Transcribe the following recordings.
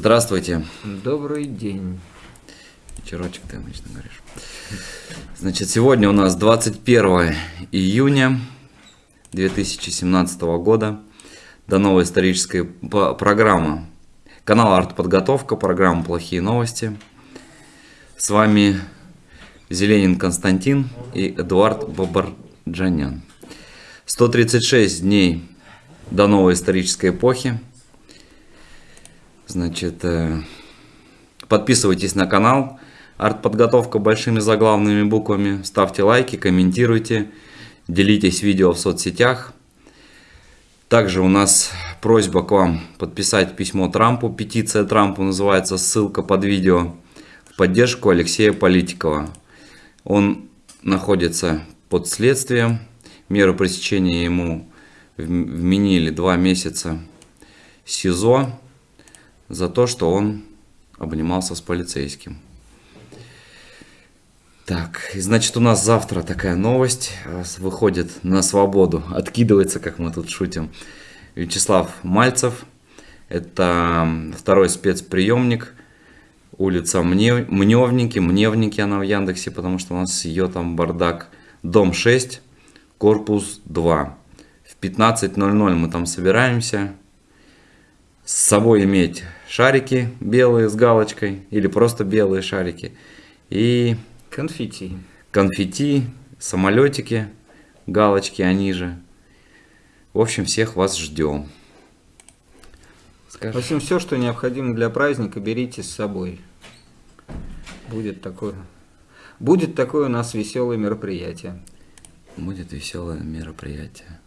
Здравствуйте. Добрый день. Вечерочек ты обычно говоришь. Значит, сегодня у нас 21 июня 2017 года. До новой исторической программы. Канал Артподготовка, программа «Плохие новости». С вами Зеленин Константин и Эдуард Бабарджанян. 136 дней до новой исторической эпохи. Значит, э, подписывайтесь на канал. Артподготовка большими заглавными буквами. Ставьте лайки, комментируйте, делитесь видео в соцсетях. Также у нас просьба к вам подписать письмо Трампу. Петиция Трампу называется, ссылка под видео. В поддержку Алексея Политикова. Он находится под следствием. Меру пресечения ему вменили два месяца СИЗО за то, что он обнимался с полицейским. Так, значит у нас завтра такая новость выходит на свободу, откидывается, как мы тут шутим, Вячеслав Мальцев. Это второй спецприемник, улица Мне, Мневники, Мневники она в Яндексе, потому что у нас ее там бардак. Дом 6, корпус 2. В 15.00 мы там собираемся. С собой иметь шарики белые с галочкой или просто белые шарики. И конфетти. Конфетти, самолетики, галочки они же. В общем, всех вас ждем. Скажи. В общем, все, что необходимо для праздника, берите с собой. Будет такое. Будет такое у нас веселое мероприятие. Будет веселое мероприятие.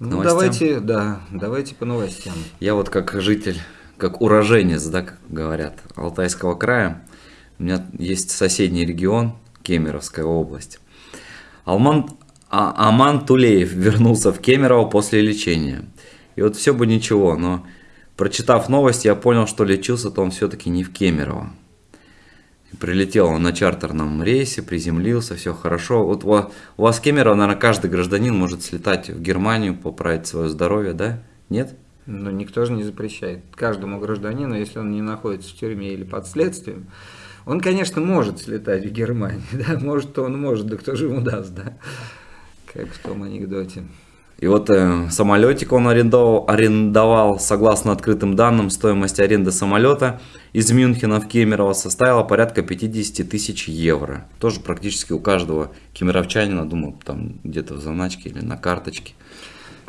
Ну, давайте, да, давайте по новостям. Я вот как житель как уроженец, да, как говорят, Алтайского края. У меня есть соседний регион, Кемеровская область. Алман, а, Аман Тулеев вернулся в Кемерово после лечения. И вот все бы ничего, но прочитав новость, я понял, что лечился-то он все-таки не в Кемерово. Прилетел он на чартерном рейсе, приземлился, все хорошо. Вот у вас в Кемерово, наверное, каждый гражданин может слетать в Германию, поправить свое здоровье, да? Нет? Но никто же не запрещает. Каждому гражданину, если он не находится в тюрьме или под следствием, он, конечно, может слетать в Германию, да, может, он может, да кто же ему даст, да, как в том анекдоте. И вот э, самолетик он арендовал, арендовал, согласно открытым данным, стоимость аренды самолета из Мюнхена в Кемерово составила порядка 50 тысяч евро. Тоже практически у каждого кемеровчанина, думаю, там где-то в заначке или на карточке.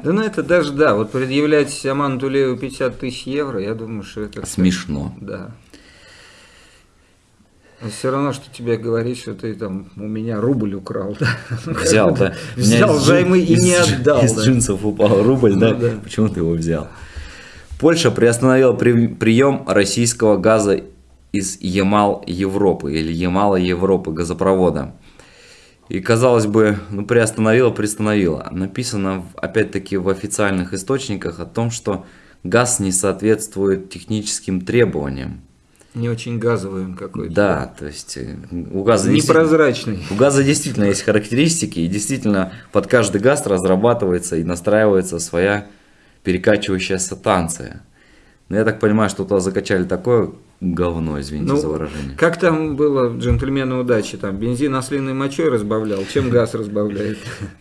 Да ну это даже, да, вот предъявлять Аману Тулееву 50 тысяч евро, я думаю, что это... Смешно. Да. А все равно, что тебе говорить, что ты там у меня рубль украл, да? Взял, да? Взял займы и не отдал. Из джинсов упал рубль, да? Ну Почему ты его взял? Польша приостановила прием российского газа из Ямал Европы или Ямала Европы газопровода. И, казалось бы, ну, приостановила, приостановила. Написано, опять-таки, в официальных источниках о том, что газ не соответствует техническим требованиям. Не очень газовый он какой-то. Да, то есть э, у газа непрозрачный. У газа действительно есть характеристики, и действительно под каждый газ разрабатывается и настраивается своя перекачивающая станция. Но я так понимаю, что туда закачали такое говно, извините ну, за выражение. Как там было джентльмены удачи? Там бензин ослиной мочой разбавлял, чем газ разбавляет?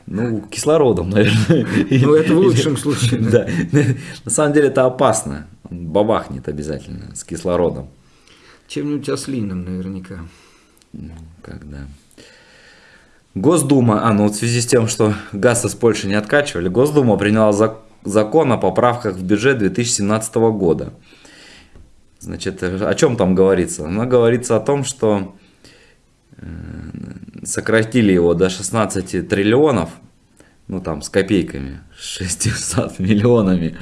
Ну, кислородом, наверное. Ну, это в лучшем случае. Да. На самом деле это опасно. Бабахнет обязательно с кислородом. Чем-нибудь ослиным наверняка. Ну, когда. Госдума, а ну вот в связи с тем, что газ из Польши не откачивали, Госдума приняла закон о поправках в бюджет 2017 года. Значит, о чем там говорится? Оно говорится о том, что э, сократили его до 16 триллионов, ну там с копейками, 600 миллионами.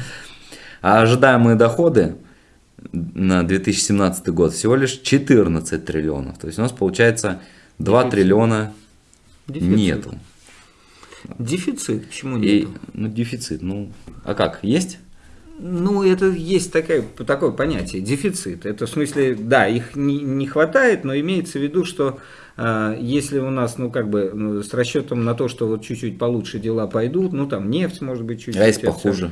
А ожидаемые доходы на 2017 год всего лишь 14 триллионов. То есть у нас получается 2 Дефицит. триллиона Дефицит. нету. Дефицит, почему нет? ну, дефицит, ну, а как, есть? Ну, это есть такое, такое понятие, дефицит. Это в смысле, да, их не, не хватает, но имеется в виду, что э, если у нас, ну, как бы, ну, с расчетом на то, что вот чуть-чуть получше дела пойдут, ну, там нефть, может быть, чуть-чуть. А если это- похуже?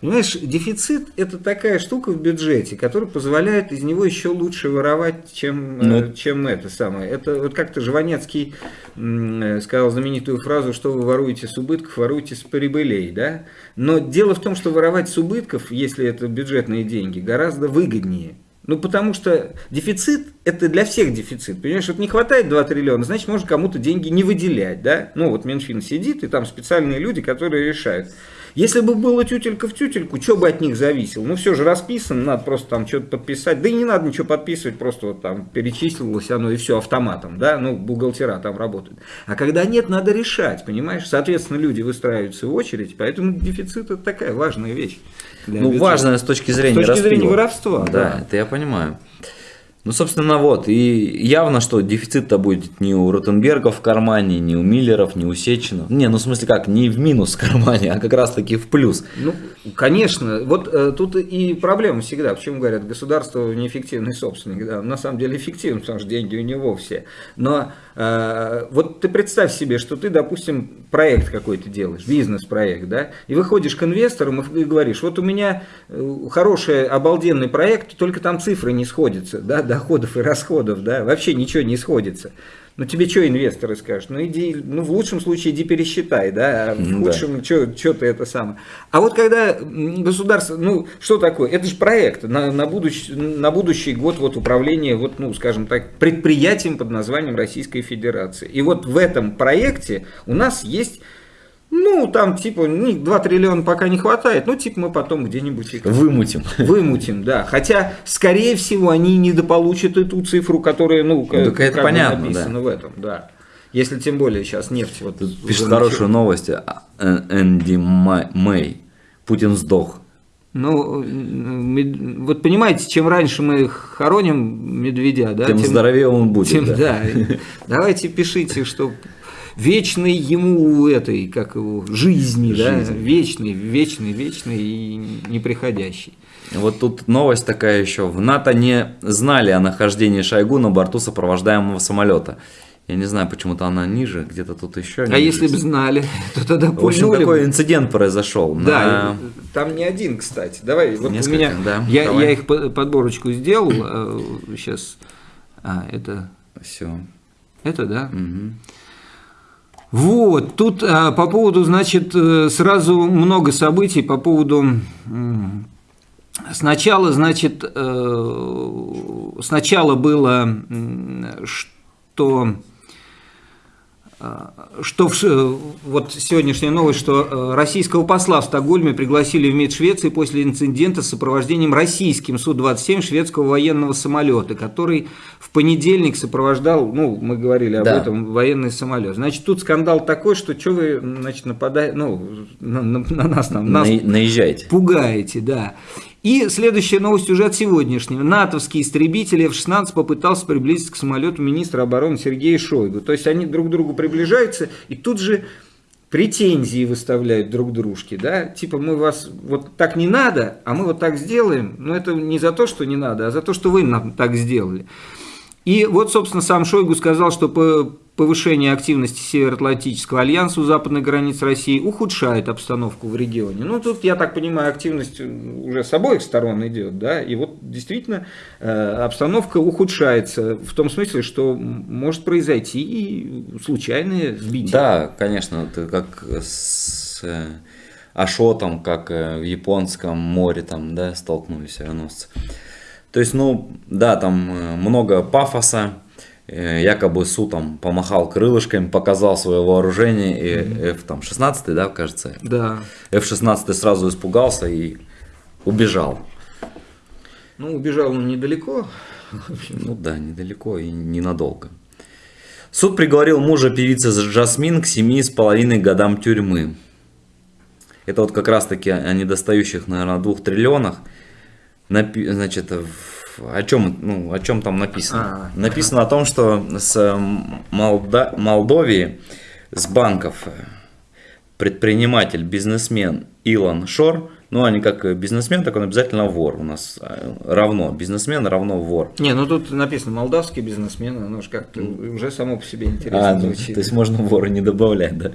Понимаешь, дефицит – это такая штука в бюджете, которая позволяет из него еще лучше воровать, чем, Ну. э, чем это самое. Это вот как-то Жванецкий э, сказал знаменитую фразу, что вы воруете с убытков, воруете с прибылей, да? Но дело в том, что воровать с убытков, если это бюджетные деньги, гораздо выгоднее. Ну, потому что дефицит – это для всех дефицит. Понимаешь, вот не хватает 2 триллиона, значит, можно кому-то деньги не выделять, да? Ну, вот Минфин сидит, и там специальные люди, которые решают. Если бы было тютелька в тютельку, что бы от них зависело? Ну, все же расписано, надо просто там что-то подписать. Да и не надо ничего подписывать, просто вот там перечислилось оно и все автоматом, да? Ну, бухгалтера там работают. А когда нет, надо решать, понимаешь? Соответственно, люди выстраиваются в очередь, поэтому дефицит – это такая важная вещь. Ну, бюджета. важное с точки зрения точки зрения распила. воровства, Да, да. это я понимаю. Ну, собственно, вот. И явно, что дефицит-то будет не у Ротенбергов в кармане, не у Миллеров, не у Сеченов. Не, ну, в смысле как, не в минус в кармане, а как раз-таки в плюс. Ну, конечно. Вот э, тут и проблема всегда. Почему говорят, государство неэффективный собственник? Да, на самом деле эффективен, потому что деньги у него все. Но э, вот ты представь себе, что ты, допустим, проект какой-то делаешь, бизнес-проект, да, и выходишь к инвесторам и говоришь, вот у меня э, хороший, обалденный проект, только там цифры не сходятся, да, доходов и расходов, да, вообще ничего не сходится. Ну тебе что инвесторы скажут? Ну иди, ну в лучшем случае иди пересчитай, да, а в Ну да. худшем что ты это самое. А вот когда государство, ну что такое? Это же проект на, на, будущий, на будущий год вот управления, вот, ну скажем так, предприятием под названием Российской Федерации. И вот в этом проекте у нас есть, ну там типа ну, 2 триллиона пока не хватает, ну типа мы потом где-нибудь их Вымутим. Вымутим, да. Хотя, скорее всего, они недополучат эту цифру, которая, ну, как, так это как понятно, написана в этом, да. Если тем более сейчас нефть вот Пишет уже хорошую новость. а, э, Энди Мэй. Путин сдох. Ну, мед- вот понимаете, чем раньше мы хороним медведя, да, Тем здоровее он будет. тем- да. да. Давайте пишите, что вечный ему этой, как его, жизни, да, вечный, вечный, вечный и неприходящий. Вот тут новость такая еще. В НАТО не знали о нахождении Шойгу на борту сопровождаемого самолета. Я не знаю, почему-то она ниже, где-то тут еще. А если бы знали, то тогда В общем, пульнули бы. такой инцидент произошел. Да, на- там не один, кстати. Давай, вот Несколько, у меня, да, я, давай. я их по- подборочку сделал. Сейчас, а, это, Все. это, да? Вот, тут а, по поводу, значит, э, сразу много событий по поводу... Сначала, значит, э, сначала было, что что в вот сегодняшняя новость, что э, российского посла в Стокгольме пригласили в МИД Швеции после инцидента с сопровождением российским Су-27 шведского военного самолета, который в понедельник сопровождал, ну, мы говорили об Да. этом, военный самолет. Значит, тут скандал такой, что что вы, значит, нападаете, ну, на, на- на нас там, нас На- Наезжайте. Пугаете, да. И следующая новость уже от сегодняшнего. НАТОвский истребитель F-16 попытался приблизиться к самолету министра обороны Сергея Шойгу. То есть они друг к другу приближаются и тут же претензии выставляют друг дружке, да, типа мы вас вот так не надо, а мы вот так сделаем, но это не за то, что не надо, а за то, что вы нам так сделали. И вот, собственно, сам Шойгу сказал, что по- повышение активности Североатлантического альянса у западной границ России ухудшает обстановку в регионе. Ну, тут, я так понимаю, активность уже с обоих сторон идет, да, и вот действительно э, обстановка ухудшается в том смысле, что может произойти и случайное сбитие. Да, конечно, как с э, Ашотом, как э, в японском море там, да, столкнулись авианосцы. То есть, ну, да, там много пафоса, якобы Су там помахал крылышками, показал свое вооружение, и F там 16, да, кажется, Да. F-16 сразу испугался и убежал. Ну, убежал он недалеко. Ну да, недалеко и ненадолго. Суд приговорил мужа певицы Джасмин к семи с половиной годам тюрьмы. Это вот как раз таки о недостающих, наверное, двух триллионах. Значит, в- о чем, ну, о чем там написано? А, написано о том, что с Молда- Молдовии, с банков э, предприниматель, бизнесмен Илон Шор, ну, они как э, бизнесмен, так он обязательно вор. У нас э, равно бизнесмен равно вор. Не, ну тут написано молдавский бизнесмен, оно же как-то уже само по себе интересно А, ну, звучит. то есть можно вора не добавлять, да?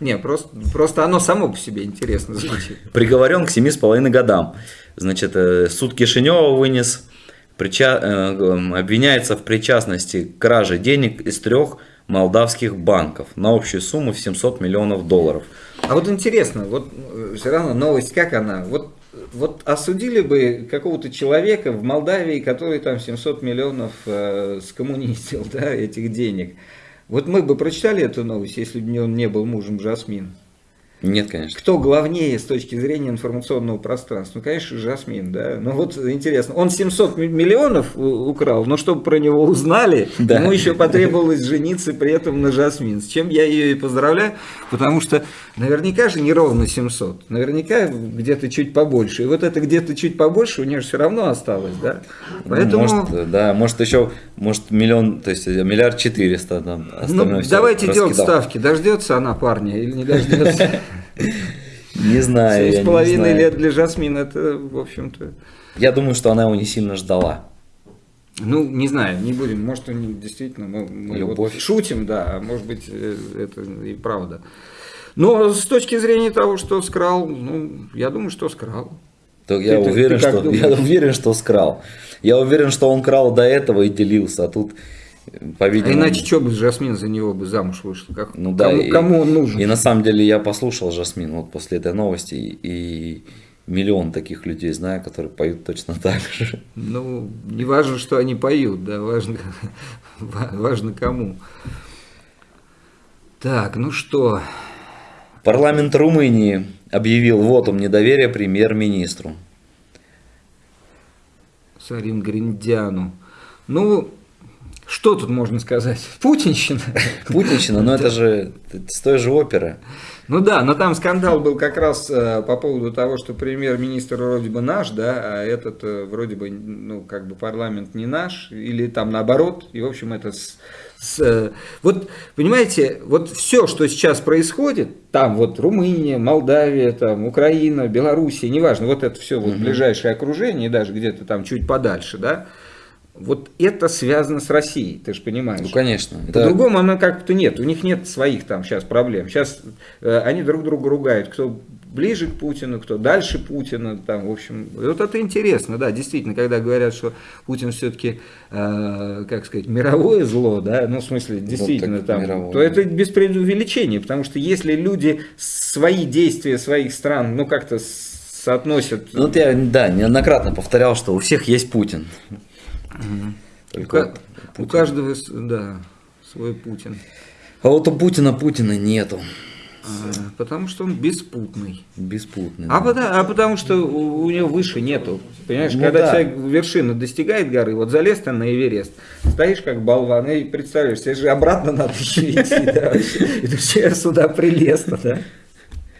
Не, просто, просто оно само по себе интересно звучит. Приговорен к семи с половиной годам. Значит, э, суд Кишинева вынес, прича- э, э, обвиняется в причастности к краже денег из трех молдавских банков на общую сумму в 700 миллионов долларов. А вот интересно, вот все равно новость как она? Вот, вот осудили бы какого-то человека в Молдавии, который там 700 миллионов э, скоммунистил, да, этих денег. Вот мы бы прочитали эту новость, если бы он не был мужем Жасмин. Нет, конечно. Кто главнее с точки зрения информационного пространства? Ну, конечно, Жасмин, да. Ну вот интересно, он 700 ми- миллионов украл, но чтобы про него узнали, Да. ему еще потребовалось жениться при этом на Жасмин. С чем я ее и поздравляю, потому что наверняка же не ровно 700, наверняка где-то чуть побольше. И вот это где-то чуть побольше у нее же все равно осталось, да. Поэтому... Может, э, да, может еще, может миллион, то есть э, миллиард четыреста там. Ну, давайте делать ставки. Дождется она парня или не дождется? Не знаю, Семь с половиной лет для Жасмин это, в общем-то... Я думаю, что она его не сильно ждала. Ну, не знаю, не будем. Может, они действительно мы, мы Любовь. вот шутим, да, а может быть, э, это и правда. Но с точки зрения того, что скрал, ну, я думаю, что скрал. То я Ты- уверен, ты что я уверен, что скрал. Я уверен, что он крал до этого и делился, а тут, э, А по-видимому. иначе что бы Жасмин за него бы замуж вышла? Как, ну да. кому, и, кому он нужен? И на самом деле я послушал Жасмин вот после этой новости и, миллион таких людей знаю, которые поют точно так же. Ну, не важно, что они поют, да, важно, ва- важно кому. Так, ну что, Парламент Румынии объявил вотум недоверия премьер-министру. Сарин Гриндяну. Ну, что тут можно сказать? Путинщина. Путинщина, но это же с той же оперы. Ну да, но там скандал был как раз э, по поводу того, что премьер-министр вроде бы наш, да, а этот э, вроде бы, ну, как бы парламент не наш, или там наоборот, и в общем это с, с, э, вот, понимаете, вот все, что сейчас происходит, там вот Румыния, Молдавия, там Украина, Белоруссия, неважно, вот это все вот ближайшее окружение, даже где-то там чуть подальше, да, вот это связано с Россией, ты же понимаешь. Ну, конечно. По-другому оно как-то нет. У них нет своих там сейчас проблем. Сейчас э, они друг друга ругают, кто ближе к Путину, кто дальше Путина. Там, в общем, вот это интересно, да, действительно, когда говорят, что Путин все-таки, как сказать, мировое зло, да, ну, в смысле, действительно, так там, мировое. то это без преувеличения, потому что если люди свои действия своих стран, ну, как-то соотносят... Ну, вот я, да, неоднократно повторял, что у всех есть Путин. У, Только у Путин. каждого, да, свой Путин. А вот у Путина Путина нету. А, Потому что он беспутный. Беспутный. А, да. потому, а потому что у, у него выше нету. Понимаешь, Ну когда да. человек вершины достигает горы, вот залез ты на Эверест, стоишь как болван и представляешь, тебе же обратно надо еще идти, ты все сюда прилез-то, да?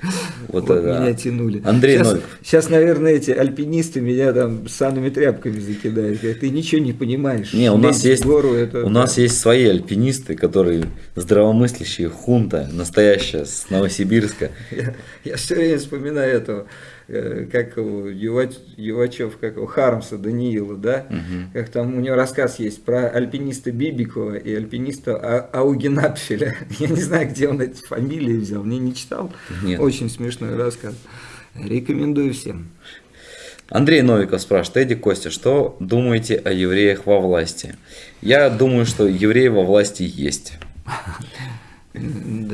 Вот Вот меня да. тянули. Андрей сейчас, Новиков. сейчас, наверное, эти альпинисты меня там санными тряпками закидают. Говорят, Ты ничего не понимаешь. Не, у нас есть, гору, это, у нас есть свои альпинисты, которые здравомыслящие хунта, настоящая с Новосибирска. Я, я все время вспоминаю этого, как его, Ювач- Ювачев, как его, Хармса Даниила, да? Как там у него рассказ есть про альпиниста Бибикова и альпиниста А- Аугенапфеля. Я не знаю, где он эти фамилии взял, не, не читал. Нет. Очень смешной рассказ. Рекомендую всем. Андрей Новиков спрашивает, Эдди Костя, что думаете о евреях во власти? Я думаю, что евреи во власти есть.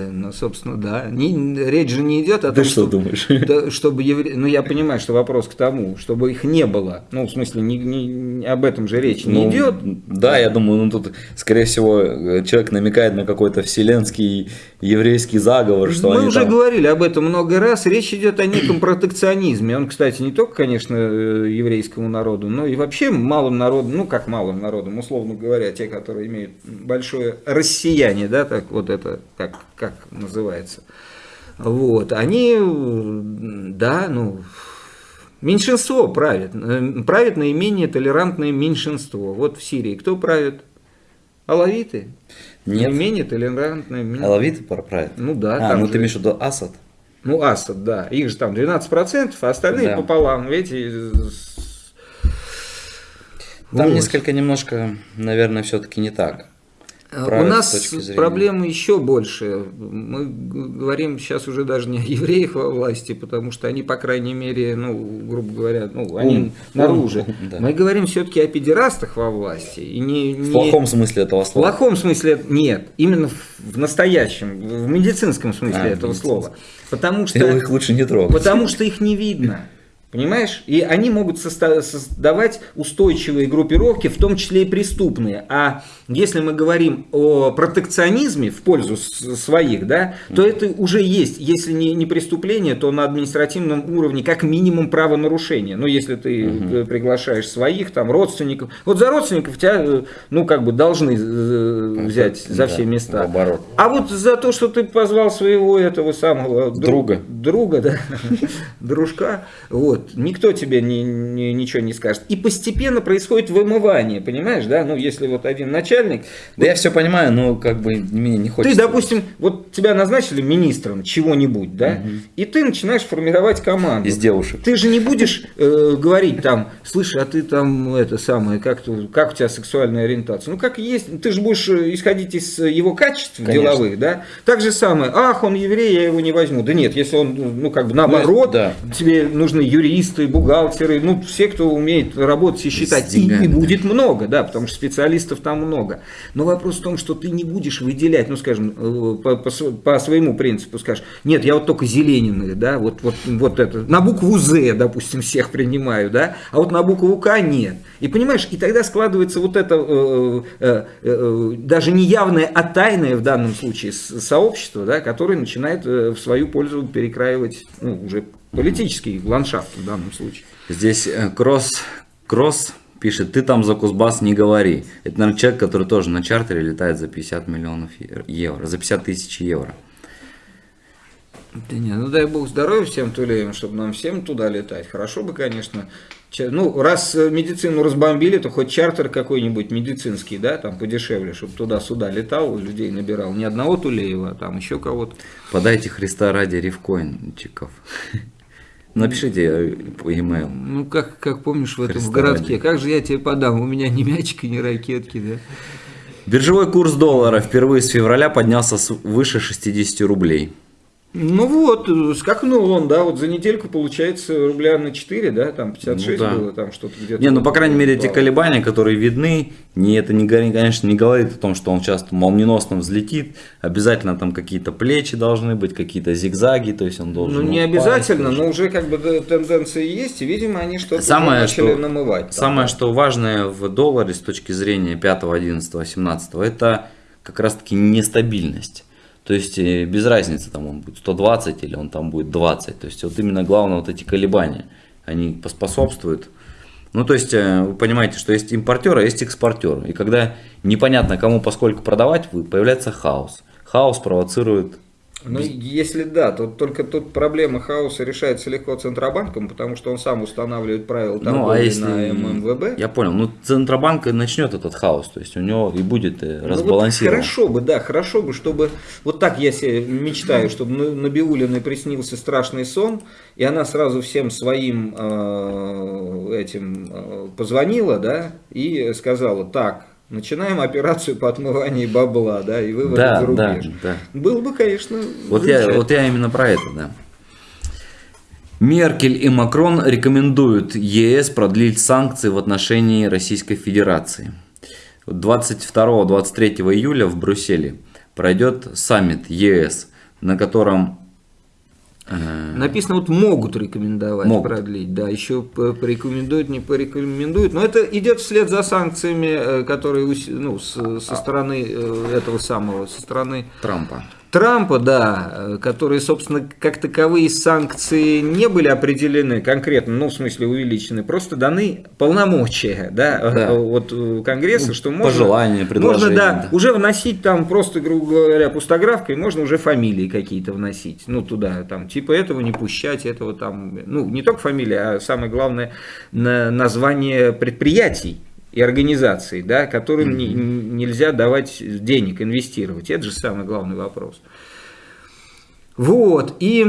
Да, ну, собственно, да. Не- речь же не идет о Ты том, что думаешь? да, чтобы евре... Ну, я понимаю, что вопрос к тому, чтобы их не было. Ну, в смысле, не, не- об этом же речь не Ну, идет. Да, я думаю, ну тут, скорее всего, человек намекает на какой-то вселенский еврейский заговор, что Мы уже там- говорили об этом много раз. Речь идет о неком протекционизме. Он, кстати, не только, конечно, э, еврейскому народу, но и вообще малым народам, ну как малым народам, условно говоря, те, которые имеют большое россияние, да, так вот это как, как называется. Вот, они, да, ну, меньшинство правит, э, правит наименее толерантное меньшинство. Вот в Сирии кто правит? Алавиты? Нет. Наименее толерантное меньшинство. Алавиты правят? Ну да. А, ну же- ты имеешь в виду Асад? Ну, Асад, да. Их же там 12%, а остальные Да. пополам. С- Там Вот. несколько немножко, наверное, все-таки не так. Правят У нас проблемы еще больше. Мы говорим сейчас уже даже не о евреях во власти, потому что они, по крайней мере, ну, грубо говоря, ну, они Ум. наружу. Ум, да. Мы говорим все-таки о педерастах во власти. И не, В не- плохом смысле этого В слова. плохом смысле нет, именно в- в настоящем, в медицинском смысле А, в этого слова. Потому что... Их лучше не трогать. Потому что их не видно. Понимаешь? И они могут создавать устойчивые группировки, в том числе и преступные. А если мы говорим о протекционизме в пользу своих, да, то это уже есть. Если не, не преступление, то на административном уровне как минимум правонарушение. Ну, если ты э, приглашаешь своих, там, родственников. Вот за родственников тебя, э, ну, как бы должны э, взять за Да, все места. наоборот. А вот за то, что ты позвал своего этого самого дру- Друга. друга, да, дружка, вот, никто тебе ни- ни- ничего не скажет. И постепенно происходит вымывание, понимаешь, да, ну, если вот один начальник, Да я все понимаю, но как бы мне не хочется. ты, допустим, вот тебя назначили министром чего-нибудь, да, и ты начинаешь формировать команду. Из девушек. Ты же не будешь э, говорить там, слышь, а ты там это самое, как, ты, как у тебя сексуальная ориентация? Ну как есть, ты же будешь э, исходить из его качеств Конечно. деловых, да? Так же самое, ах, он еврей, я его не возьму. Да нет, если он, ну как бы наоборот, да. тебе нужны юристы, бухгалтеры, ну все, кто умеет работать и считать, и, и будет много, да, потому что специалистов там много. Но вопрос в том, что ты не будешь выделять, ну скажем, э, по, по по своему принципу скажешь, нет, я вот только зелениных, да, вот, вот, вот это, на букву З, допустим, всех принимаю, да, а вот на букву К нет. И понимаешь, и тогда складывается вот это э, э, э, даже не явное, а тайное в данном случае сообщество, да, которое начинает в свою пользу перекраивать ну, уже политический ландшафт в данном случае. Здесь э, Кросс, Кросс пишет, ты там за Кузбасс не говори. Это, наверное, человек, который тоже на чартере летает за 50 миллионов евро, за 50 тысяч евро. Да не, ну дай бог здоровья всем тулеям, чтобы нам всем туда летать. Хорошо бы, конечно. Ну, раз э, медицину разбомбили, то хоть чартер какой-нибудь медицинский, да, там подешевле, чтобы туда-сюда летал, людей набирал. Не одного Тулеева, а там еще кого-то. Подайте Христа ради рифкоинчиков. Напишите э, по e-mail. Ну, как, как помнишь в этом в городке, как же я тебе подам? У меня ни мячика, ни ракетки, да. Биржевой курс доллара впервые с февраля поднялся выше 60 рублей. Ну вот, э, скакнул он, да, вот за недельку получается рубля на 4, да, там 56 Ну да. было, там что-то где-то. Не, ну по крайней мере эти колебания, которые видны, не, это не, конечно не говорит о том, что он сейчас молниеносно взлетит. Обязательно там какие-то плечи должны быть, какие-то зигзаги, то есть он должен. Ну, не упасть, обязательно, но уже как бы тенденции есть, и, видимо, они что-то Самое, начали что, намывать. там, самое, да. что важное в долларе с точки зрения 5, 11, 17, это как раз таки нестабильность. То есть э, без разницы, там он будет 120 или он там будет 20. То есть вот именно главное вот эти колебания, они поспособствуют. Ну то есть э, вы понимаете, что есть импортер, а есть экспортер. И когда непонятно кому поскольку продавать, появляется хаос. Хаос провоцирует Ну, если да, то только тут проблема хаоса решается легко Центробанком, потому что он сам устанавливает правила торговли Ну, а если... на ММВБ. Я понял. Ну, Центробанк и начнет этот хаос. То есть у него и будет э, Ну, вот хорошо бы, да, хорошо бы, чтобы вот так я себе мечтаю, чтобы на Набиулиной приснился страшный сон, и она сразу всем своим э, этим э, позвонила, да, и сказала, так, начинаем операцию по отмыванию бабла, да, и выводу Да, за да, рубеж. да. Было бы, конечно, Вот я, вот я именно про это, да. Меркель и Макрон рекомендуют ЕС продлить санкции в отношении Российской Федерации. 22-23 июля в Брюсселе пройдет саммит ЕС, на котором э, Написано, вот могут рекомендовать Могут. продлить, да, еще порекомендуют, не порекомендуют, но это идет вслед за санкциями, э, которые ну, с- А. со стороны э, этого самого, со стороны Трампа. Трампа, да, которые, собственно, как таковые санкции не были определены конкретно, ну, в смысле увеличены, просто даны полномочия, да, да. от Конгресса, ну, что можно... Пожелания, Можно, да, да, уже вносить там просто, грубо говоря, пустографкой, можно уже фамилии какие-то вносить, ну, туда, там, типа этого не пущать, этого там, ну, не только фамилия, а самое главное, название предприятий, и организаций, да, которым не, нельзя давать денег, инвестировать. Это же самый главный вопрос. Вот, и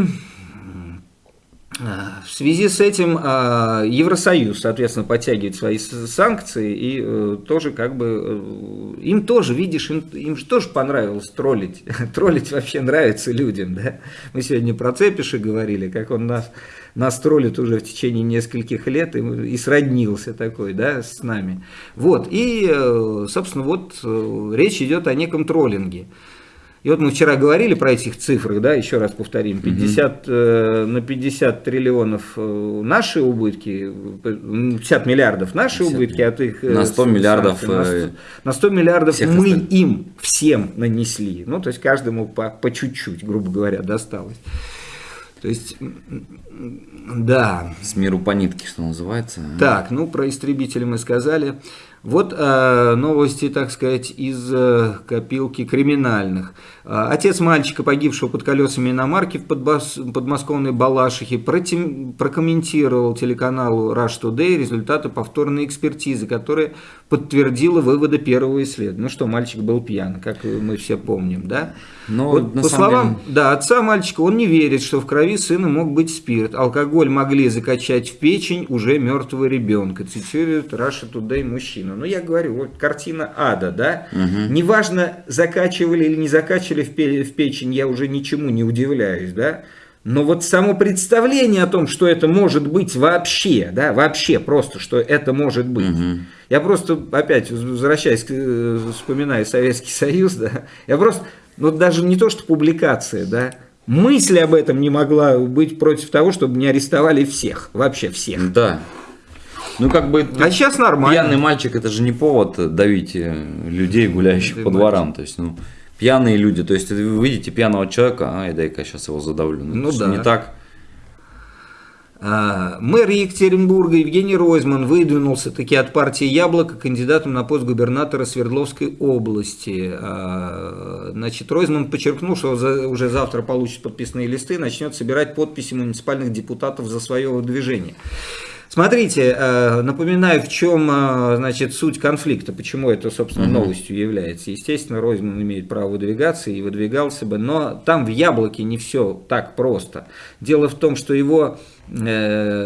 в связи с этим а, Евросоюз, соответственно, подтягивает свои санкции, и э, тоже как бы, э, им тоже, видишь, им, им же тоже понравилось троллить. троллить вообще нравится людям, да. Мы сегодня про Цепиши говорили, как он нас нас троллит уже в течение нескольких лет и, и сроднился такой, да, с нами. Вот, и, э, собственно, вот речь идет о неком троллинге. И вот мы вчера говорили про этих цифрах, да, еще раз повторим, 50, угу. э, на 50 триллионов э, наши убытки, 50 миллиардов наши 50 убытки, от их... На 100 миллиардов... На 100, на 100 миллиардов мы остальных. им всем нанесли. Ну, то есть каждому по, по чуть-чуть, грубо говоря, досталось. То есть, да. С миру по нитке, что называется. Так, ну про истребители мы сказали. Вот э, новости, так сказать, из э, копилки криминальных. Э, отец мальчика, погибшего под колесами иномарки в подбас, подмосковной Балашихе, против, прокомментировал телеканалу Rush Today результаты повторной экспертизы, которая подтвердила выводы первого исследования. Ну что, мальчик был пьян, как мы все помним, да? Но вот, по словам деле... да, отца мальчика, он не верит, что в крови сына мог быть спирт. Алкоголь могли закачать в печень уже мертвого ребенка, цитирует Russia Today мужчина. Ну, я говорю, вот картина ада, да? Угу. Неважно, закачивали или не закачивали в печень, я уже ничему не удивляюсь, да? Но вот само представление о том, что это может быть вообще, да, вообще просто, что это может быть. Угу. Я просто, опять, возвращаясь, э, вспоминая Советский Союз, да, я просто, ну даже не то, что публикация, да, мысль об этом не могла быть против того, чтобы не арестовали всех, вообще всех. Да. Ну, как бы... А сейчас нормально. Пьяный мальчик, это же не повод давить э, людей, гуляющих Ты по дворам. То есть, ну, пьяные люди. То есть, вы видите пьяного человека, ай, дай-ка сейчас его задавлю. Ну, ну да. Не так. А, мэр Екатеринбурга Евгений Ройзман выдвинулся таки от партии «Яблоко» кандидатом на пост губернатора Свердловской области. А, значит, Ройзман подчеркнул, что уже завтра получит подписные листы и начнет собирать подписи муниципальных депутатов за свое выдвижение. Смотрите, э, напоминаю, в чем э, значит, суть конфликта, почему это, собственно, новостью является. Естественно, Ройзман имеет право выдвигаться и выдвигался бы, но там в яблоке не все так просто. Дело в том, что его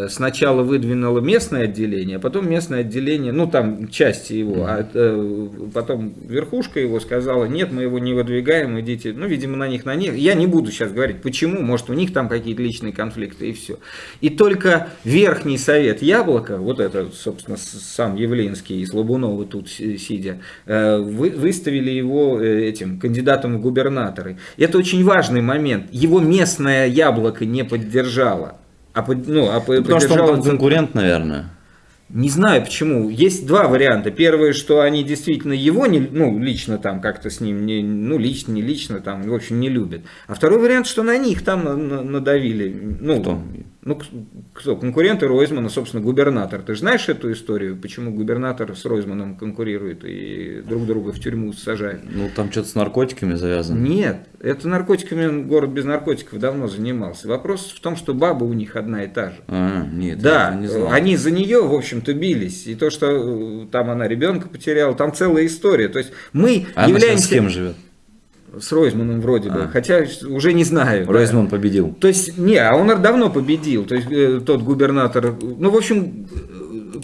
сначала выдвинуло местное отделение, а потом местное отделение, ну там части его, а э, потом верхушка его сказала, нет, мы его не выдвигаем, идите, ну, видимо, на них, на них. Я не буду сейчас говорить, почему, может, у них там какие-то личные конфликты и все. И только Верхний Совет Яблока, вот это, собственно, сам Явлинский и Слабунова тут сидя, э, выставили его этим кандидатом в губернаторы. Это очень важный момент. Его местное яблоко не поддержало. А, ну, а Потому что он конкурент, наверное. Не знаю почему. Есть два варианта. Первое, что они действительно его не, ну, лично там как-то с ним, не, ну, лично, не лично там, в общем, не любят. А второй вариант, что на них там надавили. Ну, Кто? Ну, кто? Конкуренты Ройзмана, собственно, губернатор. Ты же знаешь эту историю, почему губернатор с Ройзманом конкурирует и друг друга в тюрьму сажает? Ну, там что-то с наркотиками завязано. Нет, это наркотиками город без наркотиков давно занимался. Вопрос в том, что баба у них одна и та же. А, нет, да, не знал. они за нее, в общем-то, бились. И то, что э, там она ребенка потеряла, там целая история. То есть мы а являемся... с кем живет? С Ройзманом вроде бы, а. хотя уже не знаю. Ройзман да. победил. То есть, не, а он давно победил, то есть э, тот губернатор, ну, в общем,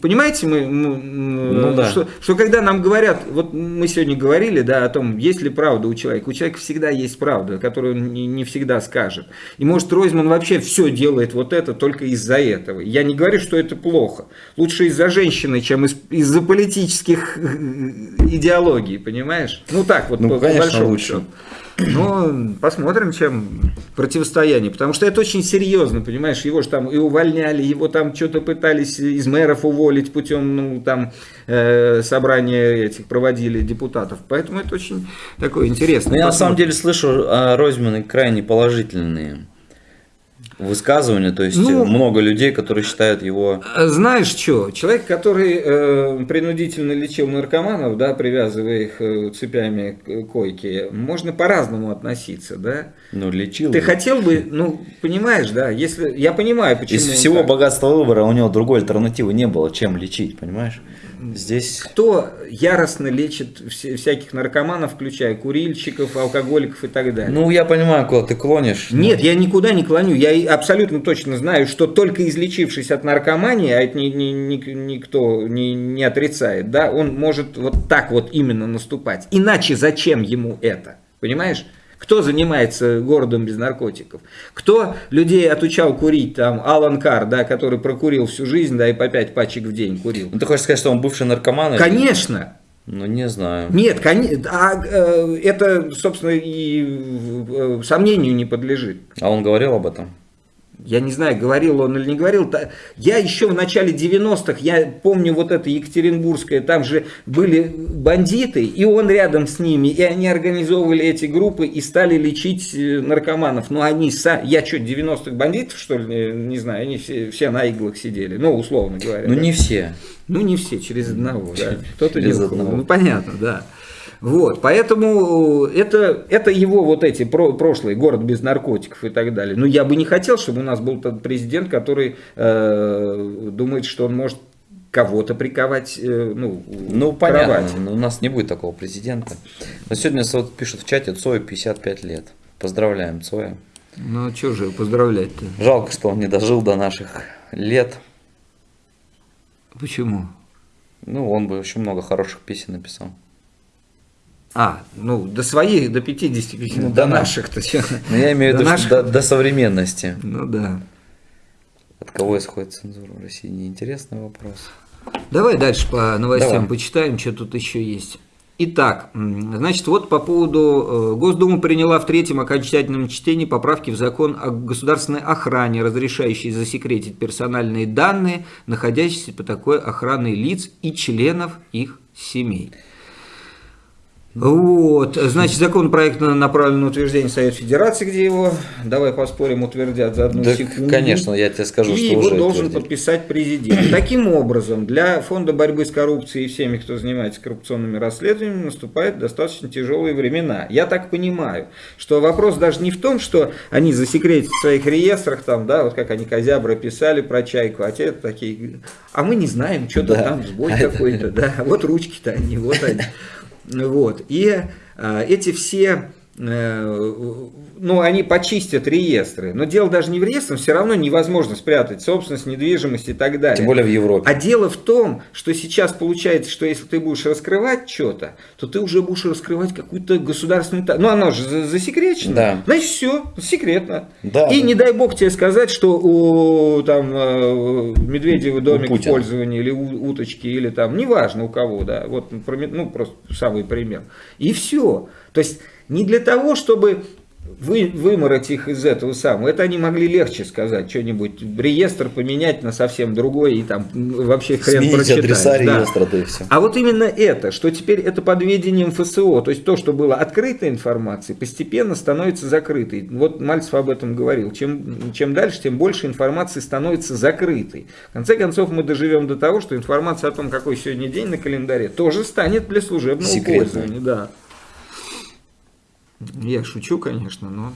понимаете, мы, ну, да. что, что когда нам говорят, вот мы сегодня говорили, да, о том, есть ли правда у человека, у человека всегда есть правда, которую он не, не всегда скажет. И может Ройзман вообще все делает вот это только из-за этого. Я не говорю, что это плохо. Лучше из-за женщины, чем из- из-за политических идеологий, понимаешь? Ну так вот, ну, по, конечно, по большому лучше. счету. Ну, посмотрим, чем противостояние. Потому что это очень серьезно, понимаешь, его же там и увольняли, его там что-то пытались из мэров уволить путем, ну, там, э, собрания этих проводили депутатов. Поэтому это очень такое интересное. Но Ну, я на самом деле слышу о Ройзмане крайне положительные высказывания, то есть Ну, много людей, которые считают его... А Знаешь что, человек, который э, принудительно лечил наркоманов, да, привязывая их э, цепями к койке, можно по-разному относиться, да? Ну, лечил. Ты его. хотел бы, ну, понимаешь, да, если, я понимаю, почему... Из всего так. богатства выбора у него другой альтернативы не было, чем лечить, понимаешь? Здесь... Кто яростно лечит всяких наркоманов, включая курильщиков, алкоголиков и так далее? Ну, я понимаю, куда ты клонишь. но- Нет, я никуда не клоню. Я абсолютно точно знаю, что только излечившись от наркомании, а это ни- ни- ни- никто не, не отрицает, да, он может вот так вот именно наступать. Иначе зачем ему это? Понимаешь? Кто занимается городом без наркотиков? Кто людей отучал курить? Там Алан Кар, да, который прокурил всю жизнь, да, и по 5 пачек в день курил. Ну, ты хочешь сказать, что он бывший наркоман? Конечно, Ну, не знаю. нет, коне- а, э, это, собственно, и э, сомнению не подлежит. А он говорил об этом? Я не знаю, говорил он или не говорил. Я еще в начале 90-х, я помню вот это Екатеринбургское, там же были бандиты, и он рядом с ними, и они организовывали эти группы и стали лечить э, наркоманов. Но они, са- я что, 90-х бандитов, что ли, не знаю, они все, все на иглах сидели, ну, условно говоря. Ну, не все. Ну, не все, через одного, да. Кто-то Через не одного. Ну, понятно, да. Вот, поэтому это, это его вот эти про, прошлые, город без наркотиков и так далее. Но я бы не хотел, чтобы у нас был тот президент, который э, думает, что он может кого-то приковать, э, ну, Ну, понятно, но у нас не будет такого президента. Но сегодня вот пишут в чате, Цою 55 лет. Поздравляем, Цоя. Ну, а что же поздравлять-то? Жалко, что он не дожил до наших лет. Почему? Ну, он бы очень много хороших песен написал. А, ну, до своих, до 50, Ну, до да, наших-то. Но я имею в До виду, наших- до, до современности. Ну, да. От кого исходит цензура в России? Неинтересный вопрос. Давай дальше по новостям Давай. почитаем, что тут еще есть. Итак, значит, вот по поводу... э, Госдума приняла в третьем окончательном чтении поправки в закон о государственной охране, разрешающие засекретить персональные данные, находящиеся под такой охраной лиц и членов их семей. Вот, значит, законопроект на- направлен на утверждение Совета Федерации, где его, давай поспорим, утвердят за одну Да, секунду. конечно, я тебе скажу, и что его уже должен утвердили. подписать президент. Таким образом, для Фонда борьбы с коррупцией и всеми, кто занимается коррупционными расследованиями, наступают достаточно тяжелые времена. Я так понимаю, что вопрос даже не в том, что они засекретят в своих реестрах, там, да, вот как они Козябра писали про чайку, а те такие, а мы не знаем, что-то Да. там сбой какой-то, да, вот ручки-то они, вот они. Вот. И а, эти все, э, ну, они почистят реестры. Но дело даже не в реестрах, все равно невозможно спрятать собственность, недвижимость и так далее. Тем более в Европе. А дело в том, что сейчас получается, что если ты будешь раскрывать что-то, то ты уже будешь раскрывать какую-то государственную. Ну, оно же за- засекречено. Да. Значит, все, секретно. Да, И не дай бог тебе сказать, что у там э, Медведева домик в пользовании, или у- уточки, или там, неважно у кого, да, вот, ну, ну, просто самый пример. И все. То есть, не для того, чтобы вы, вымороть их из этого самого. Это они могли легче сказать, что-нибудь, реестр поменять на совсем другой, и там вообще хрен Сменить прочитаешь. адреса да. реестра, да и все. А вот именно это, что теперь это под ведением ФСО, то есть то, что было открытой информацией, постепенно становится закрытой. Вот Мальцев об этом говорил. Чем, чем дальше, тем больше информации становится закрытой. В конце концов, мы доживем до того, что информация о том, какой сегодня день на календаре, тоже станет для служебного Секретной. пользования. Да. Я шучу, конечно, но...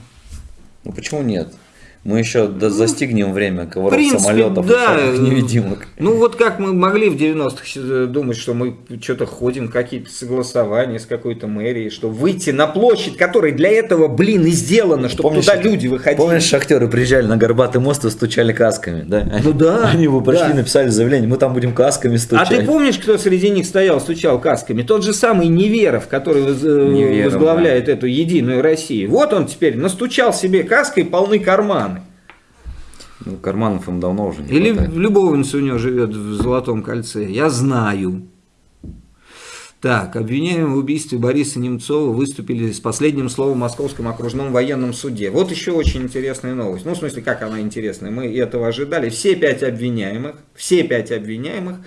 Ну почему нет? Мы еще до- застигнем время В коваров принципе, самолетов да. невидимок. Ну вот как мы могли в 90-х думать, что мы что-то ходим, какие-то согласования с какой-то мэрией, что выйти на площадь, которая для этого, блин, и сделана, чтобы Помнишь, туда люди выходили. Помнишь, шахтеры приезжали на Горбатый мост и стучали касками, да? Ну да, Они бы пошли, да. написали заявление, мы там будем касками А стучать. ты помнишь, кто среди них стоял, стучал касками? Тот же самый Неверов, который воз- э, Неверов, возглавляет эту единую Россию. Вот он теперь настучал себе каской полны карманы. Ну, карманов им давно уже не Или хватает. любовница у него живет в Золотом кольце. Я знаю. Так, обвиняемые в убийстве Бориса Немцова выступили с последним словом в Московском окружном военном суде. Вот еще очень интересная новость. Ну, в смысле, как она интересная? Мы этого ожидали. Все пять обвиняемых, все пять обвиняемых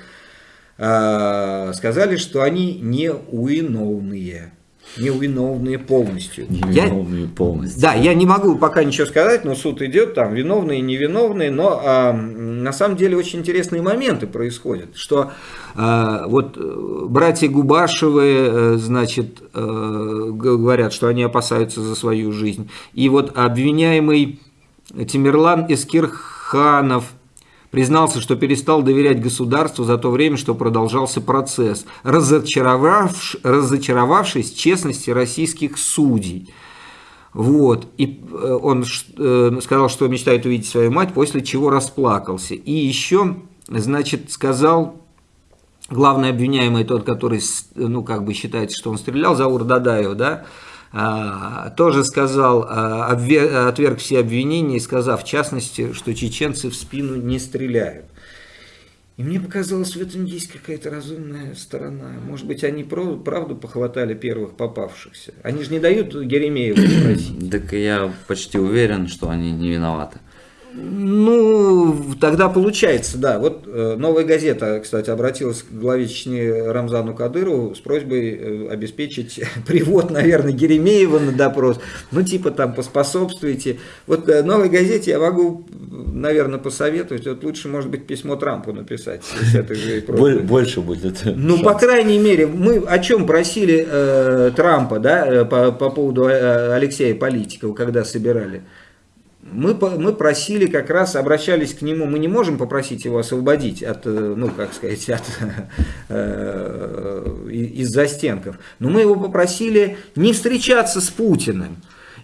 э, сказали, что они не уиновные невиновные полностью. Невиновные я, полностью. Да, я не могу пока ничего сказать, но суд идет, там виновные, невиновные, но а, на самом деле очень интересные моменты происходят, что а, вот э, братья Губашевы, э, значит, а, говорят, что они опасаются за свою жизнь, и вот обвиняемый Тимирлан Эскирханов – признался, что перестал доверять государству за то время, что продолжался процесс, разочаровавш, разочаровавшись честности российских судей. Вот. И э, он э, сказал, что мечтает увидеть свою мать, после чего расплакался. И еще, значит, сказал главный обвиняемый, тот, который, ну, как бы считается, что он стрелял, Заур Дадаев, да, тоже сказал, а, отверг все обвинения, сказав в частности, что чеченцы в спину не стреляют. И мне показалось, в этом есть какая-то разумная сторона. Может быть, они правду похватали первых попавшихся. Они же не дают Еремееву спросить. Так я почти уверен, что они не виноваты. Ну, тогда получается, да. Вот э, новая газета, кстати, обратилась к главе Чечни Рамзану Кадырову с просьбой э, обеспечить привод, наверное, Геремеева на допрос. Ну, типа там поспособствуйте. Вот э, новой газете я могу, наверное, посоветовать. Вот лучше, может быть, письмо Трампу написать. Больше будет. Ну, по крайней мере, мы о чем просили э, Трампа, да, по, по поводу Алексея Политикова, когда собирали мы, мы просили как раз, обращались к нему, мы не можем попросить его освободить от, э, ну, как сказать, от, э, из застенков, но мы его попросили не встречаться с Путиным.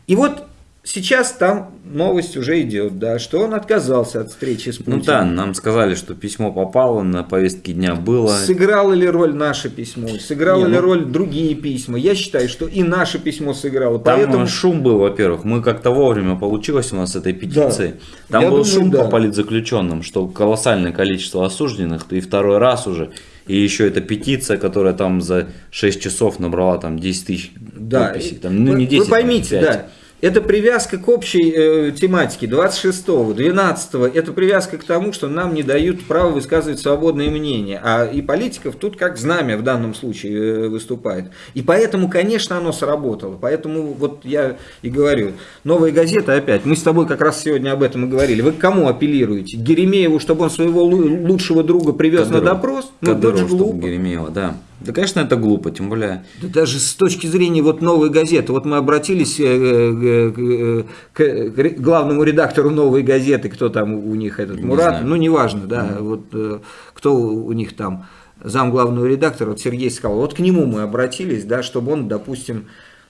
И вот Сейчас там новость уже идет, да, что он отказался от встречи с Путиным. Ну да, нам сказали, что письмо попало, на повестке дня было. Сыграло ли роль наше письмо, сыграло Не, ли ну... роль другие письма. Я считаю, что и наше письмо сыграло. Там поэтому... шум был, во-первых, мы как-то вовремя получилось у нас с этой петицией. Да. Там Я был думаю, шум да. по политзаключенным, что колоссальное количество осужденных, и второй раз уже. И еще эта петиция, которая там за 6 часов набрала там 10 тысяч да. подписей. Там, ну, не 10, вы поймите, там, 5. да. Это привязка к общей э, тематике 26-го, 12-го. Это привязка к тому, что нам не дают право высказывать свободное мнение. А и политиков тут как знамя в данном случае э, выступает. И поэтому, конечно, оно сработало. Поэтому вот я и говорю. Новая газета опять. Мы с тобой как раз сегодня об этом и говорили. Вы к кому апеллируете? Геремееву, чтобы он своего лучшего друга привез Кадыров. на допрос? Ну, Кадыров, это же глупо. Геремеева, да. Да, конечно, это глупо, тем более... Да даже с точки зрения вот новой газеты, вот мы обратились э, э, к, к главному редактору новой газеты, кто там у них этот, не Мурат, знаю. ну неважно, да, mm. вот э, кто у них там зам главного редактора, вот Сергей сказал, вот к нему мы обратились, да, чтобы он, допустим,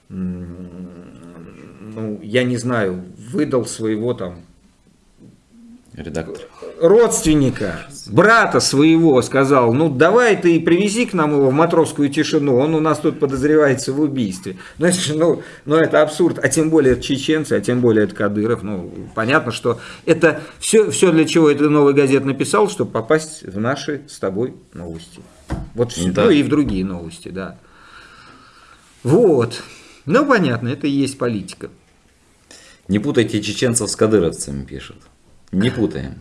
ну, я не знаю, выдал своего там редактор. Родственника, брата своего сказал, ну давай ты привези к нам его в матросскую тишину, он у нас тут подозревается в убийстве. Ну это, ну, ну, это абсурд, а тем более это чеченцы, а тем более это Кадыров. Ну, понятно, что это все, все для чего это новый газет написал, чтобы попасть в наши с тобой новости. Вот все, да. ну и в другие новости, да. Вот. Ну, понятно, это и есть политика. Не путайте чеченцев с кадыровцами, пишут. Не путаем.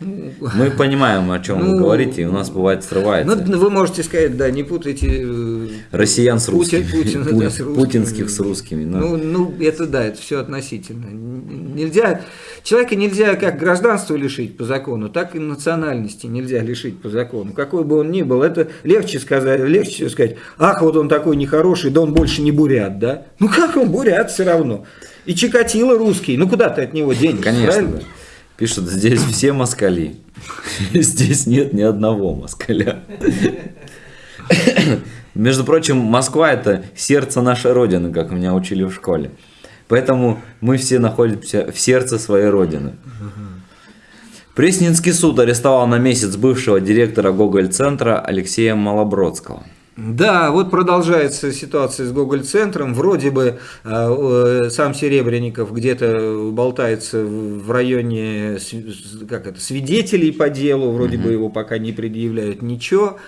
Мы понимаем, о чем ну, вы говорите, и у нас бывает срывается. Ну, вы можете сказать, да, не путайте э, россиян с русскими, Путин, Путин, да, с русскими. путинских с русскими. Но... Ну, ну, это да, это все относительно. Нельзя, человека нельзя как гражданство лишить по закону, так и национальности нельзя лишить по закону. Какой бы он ни был, это легче сказать, легче сказать, ах, вот он такой нехороший, да он больше не бурят, да? Ну как он бурят все равно? И Чикатило русский, ну куда ты от него денешься, Конечно. Правильно? Пишут, здесь все москали. Здесь нет ни одного москаля. Между прочим, Москва это сердце нашей Родины, как меня учили в школе. Поэтому мы все находимся в сердце своей Родины. Пресненский суд арестовал на месяц бывшего директора Гоголь-центра Алексея Малобродского. Да, вот продолжается ситуация с Гоголь-центром. Вроде бы э, сам Серебренников где-то болтается в районе как это, свидетелей по делу, вроде угу. бы его пока не предъявляют ничего.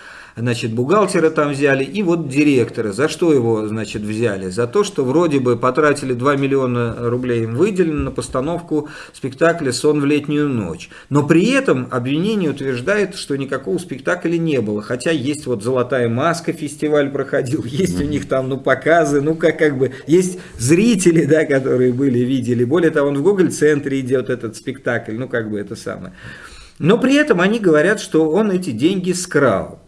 Значит, бухгалтера там взяли, и вот директора. За что его, значит, взяли? За то, что вроде бы потратили 2 миллиона рублей им выделено на постановку спектакля «Сон в летнюю ночь». Но при этом обвинение утверждает, что никакого спектакля не было. Хотя есть вот «Золотая маска» фестиваль проходил, есть у них там, ну, показы, ну, как, как бы, есть зрители, да, которые были, видели. Более того, он в Google-центре идет этот спектакль, ну, как бы это самое. Но при этом они говорят, что он эти деньги скрал.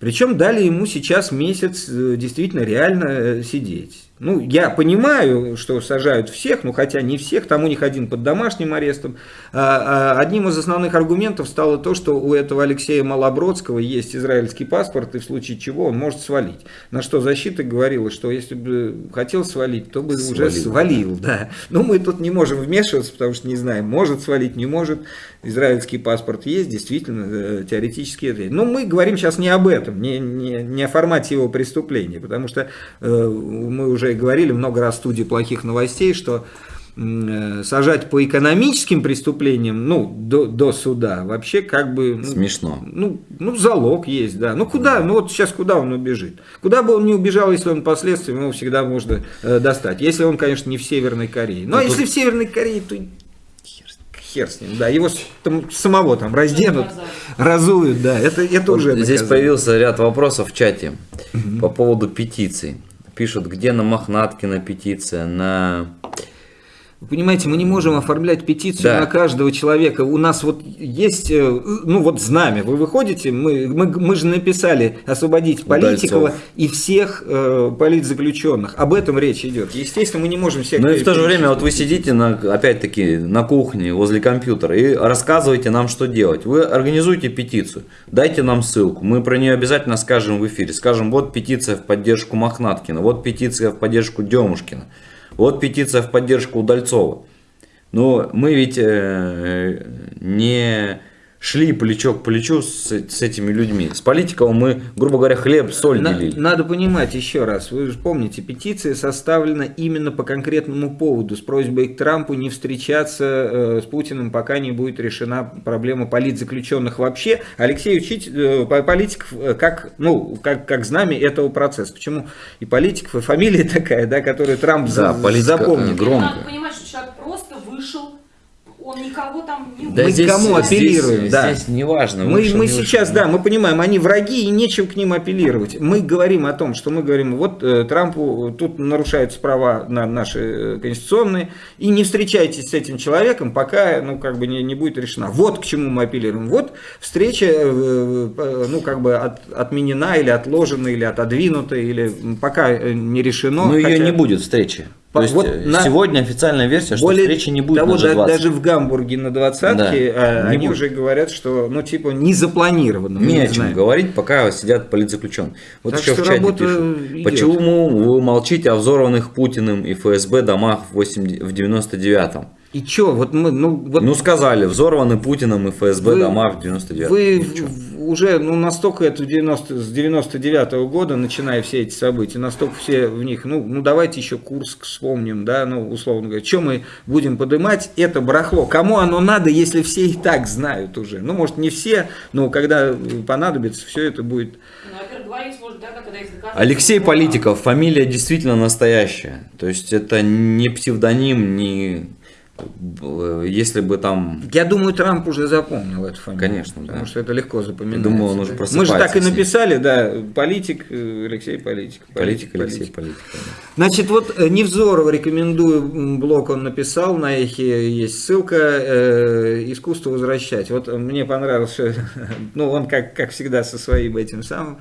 Причем дали ему сейчас месяц э, действительно реально э, сидеть. Ну, я понимаю, что сажают всех, ну, хотя не всех, там у них один под домашним арестом. А, а, одним из основных аргументов стало то, что у этого Алексея Малобродского есть израильский паспорт, и в случае чего он может свалить. На что защита говорила, что если бы хотел свалить, то бы свалил. уже свалил. Да. Но мы тут не можем вмешиваться, потому что не знаем, может свалить, не может. Израильский паспорт есть, действительно, э, теоретически это есть. Но мы говорим сейчас не об этом, не, не, не о формате его преступления, потому что э, мы уже уже говорили много раз в студии плохих новостей, что э, сажать по экономическим преступлениям, ну, до, до суда, вообще как бы... Ну, Смешно. Ну, ну, залог есть, да. Ну, куда? Ну, вот сейчас куда он убежит? Куда бы он не убежал, если он последствием, его всегда можно э, достать. Если он, конечно, не в Северной Корее. Но, Но если тут... в Северной Корее, то хер с ним, да, его там, самого там разденут, разуют, да, это, это вот уже Здесь появился ряд вопросов в чате угу. по поводу петиций пишут, где на Мохнаткина петиция, на вы понимаете, мы не можем оформлять петицию да. на каждого человека. У нас вот есть, э, ну вот знамя. Вы выходите, мы, мы, мы же написали освободить Политикова Удальцов. и всех э, политзаключенных. Об этом речь идет. Естественно, мы не можем всех... Ну и в то же время вот вы сидите, на, опять-таки, на кухне возле компьютера и рассказываете нам, что делать. Вы организуйте петицию, дайте нам ссылку. Мы про нее обязательно скажем в эфире. Скажем, вот петиция в поддержку Мохнаткина, вот петиция в поддержку Демушкина. Вот петиция в поддержку Удальцова. Но мы ведь э, не шли плечо к плечу с, с этими людьми. С политиком мы, грубо говоря, хлеб, соль На, делили. Надо понимать еще раз, вы же помните, петиция составлена именно по конкретному поводу, с просьбой к Трампу не встречаться э, с Путиным, пока не будет решена проблема политзаключенных вообще. Алексей учить э, политиков э, как, ну, как, как знамя этого процесса. Почему и политиков, и фамилия такая, да, которую Трамп да, за, запомнит. Громко. Надо понимать, что человек он никого там не да Мы здесь, кому апеллируем, здесь, да. Здесь неважно. Мы, мы сейчас, да, мы понимаем, они враги и нечем к ним апеллировать. Мы говорим о том, что мы говорим, вот э, Трампу тут нарушаются права на наши э, конституционные, и не встречайтесь с этим человеком, пока, ну, как бы не, не будет решена. Вот к чему мы апеллируем. Вот встреча, э, ну, как бы от, отменена или отложена, или отодвинута, или пока не решено. Но хотя... ее не будет встречи. То есть вот э, на... сегодня официальная версия, что более встречи не будет того, на G20. Даже в Гамбурге на двадцатке да, а, они будет. уже говорят, что ну типа не запланировано. Не о чем знаем. говорить, пока сидят политзаключенные. Вот так еще в чате пишут, идет. почему вы молчите о взорванных Путиным и ФСБ домах в, 8, в 99-м? И чё, вот мы, ну... Вот... Ну сказали, взорваны Путиным и ФСБ вы, дома в 99 Вы уже, ну настолько это 90, с 99 -го года, начиная все эти события, настолько все в них, ну, ну давайте еще Курск вспомним, да, ну условно говоря, что мы будем поднимать, это барахло. Кому оно надо, если все и так знают уже? Ну может не все, но когда понадобится, все это будет... Ну, Алексей Политиков, фамилия действительно настоящая. То есть это не псевдоним, не если бы там... Я думаю, Трамп уже запомнил эту фамилию. Конечно, Потому да. что это легко запоминать. Думаю, он уже да. Мы же так и написали, да, политик э, Алексей Политик. Политик, политик Алексей Политик. Да. Значит, вот э, Невзорова рекомендую, блог он написал, на эхе есть ссылка, э, «Искусство возвращать». Вот мне понравился, ну, он как, как всегда со своим этим самым,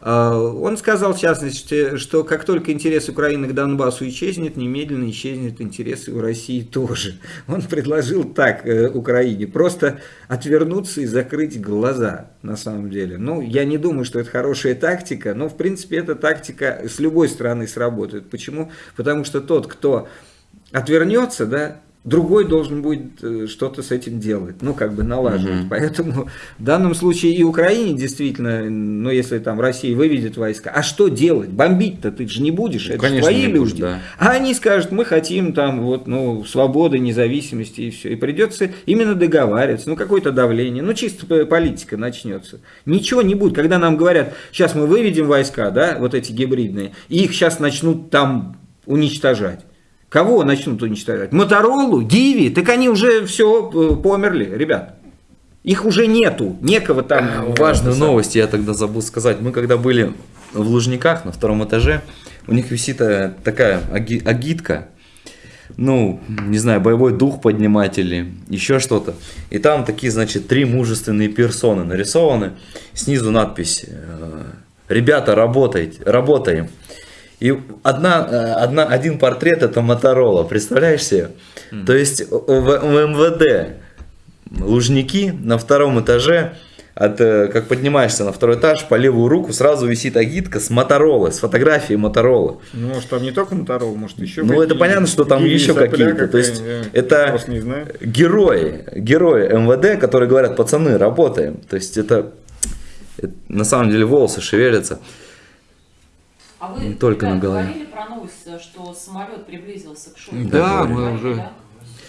он сказал, в частности, что как только интерес Украины к Донбассу исчезнет, немедленно исчезнет интерес у России тоже. Он предложил так э, Украине, просто отвернуться и закрыть глаза, на самом деле. Ну, я не думаю, что это хорошая тактика, но, в принципе, эта тактика с любой стороны сработает. Почему? Потому что тот, кто отвернется, да, другой должен будет э, что-то с этим делать, ну, как бы налаживать. Мгм. Поэтому в данном случае и Украине действительно, ну, если там Россия выведет войска, а что делать? Бомбить-то ты же не будешь, Ну, это конечно, твои люди. будешь, да. А они скажут, мы хотим там вот, ну, свободы, независимости и все. И придется именно договариваться, ну, какое-то давление, ну, чисто политика начнется. Ничего не будет. Когда нам говорят, сейчас мы выведем войска, да, вот эти гибридные, и их сейчас начнут там уничтожать. Кого начнут уничтожать? Моторолу, Диви, так они уже все померли, ребят. Их уже нету, некого там. э, Важную новость я тогда забыл сказать. Мы когда были в Лужниках на втором этаже, у них висит э, такая аги- агитка, ну, не знаю, боевой дух поднимать или еще что-то. И там такие, значит, три мужественные персоны нарисованы. Снизу надпись э, «Ребята, работайте, работаем». И одна, э, одна, один портрет это Моторола, представляешь себе? То есть в, в МВД Лужники на втором этаже, от, э, как поднимаешься на второй этаж, по левую руку сразу висит агитка с Моторолы, с фотографией Моторолы. Ну, может, там не только Моторол, может, еще Ну, это понятно, что там еще какие-то. То есть, это герои, герои МВД, которые говорят, пацаны, работаем. То есть, это, это на самом деле волосы шевелятся. А вы Не только ребят, на голове. говорили про новость, что самолет приблизился к Шойгу? Да, Говорили, мы уже- да?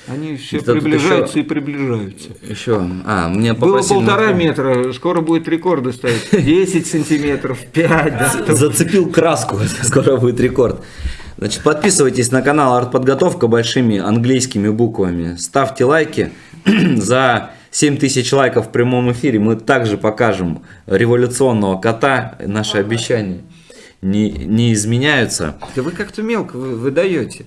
Они все тут приближаются еще- и приближаются. Еще, а, мне Было полтора напомнить. метра, скоро будет рекорды ставить. 10 сантиметров, 5, да. Зацепил краску, скоро будет рекорд. Значит, подписывайтесь на канал Артподготовка большими английскими буквами. Ставьте лайки. За 7000 лайков в прямом эфире мы также покажем революционного кота. Наши обещания не, не изменяются. Да вы как-то мелко вы выдаете.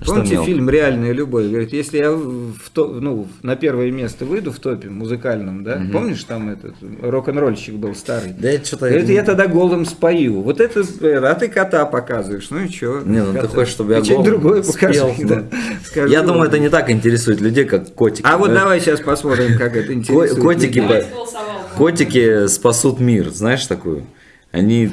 Что Помните мелко? фильм «Реальная любовь»? Говорит, если я в то- ну, на первое место выйду в топе музыкальном, да? Помнишь, там этот рок-н-ролльщик был старый? Да это что-то... Говорит, я тогда голым спою. Вот это, э, а ты кота показываешь. Ну и что? Не, ну ты хочешь, чтобы я Что-нибудь голым другое спел, покажи. да. да. Скажи. Я думаю, это не так интересует людей, как котики. А вот Да? давай сейчас посмотрим, как это интересует. котики людей. Котики спасут мир, знаешь такую? Они,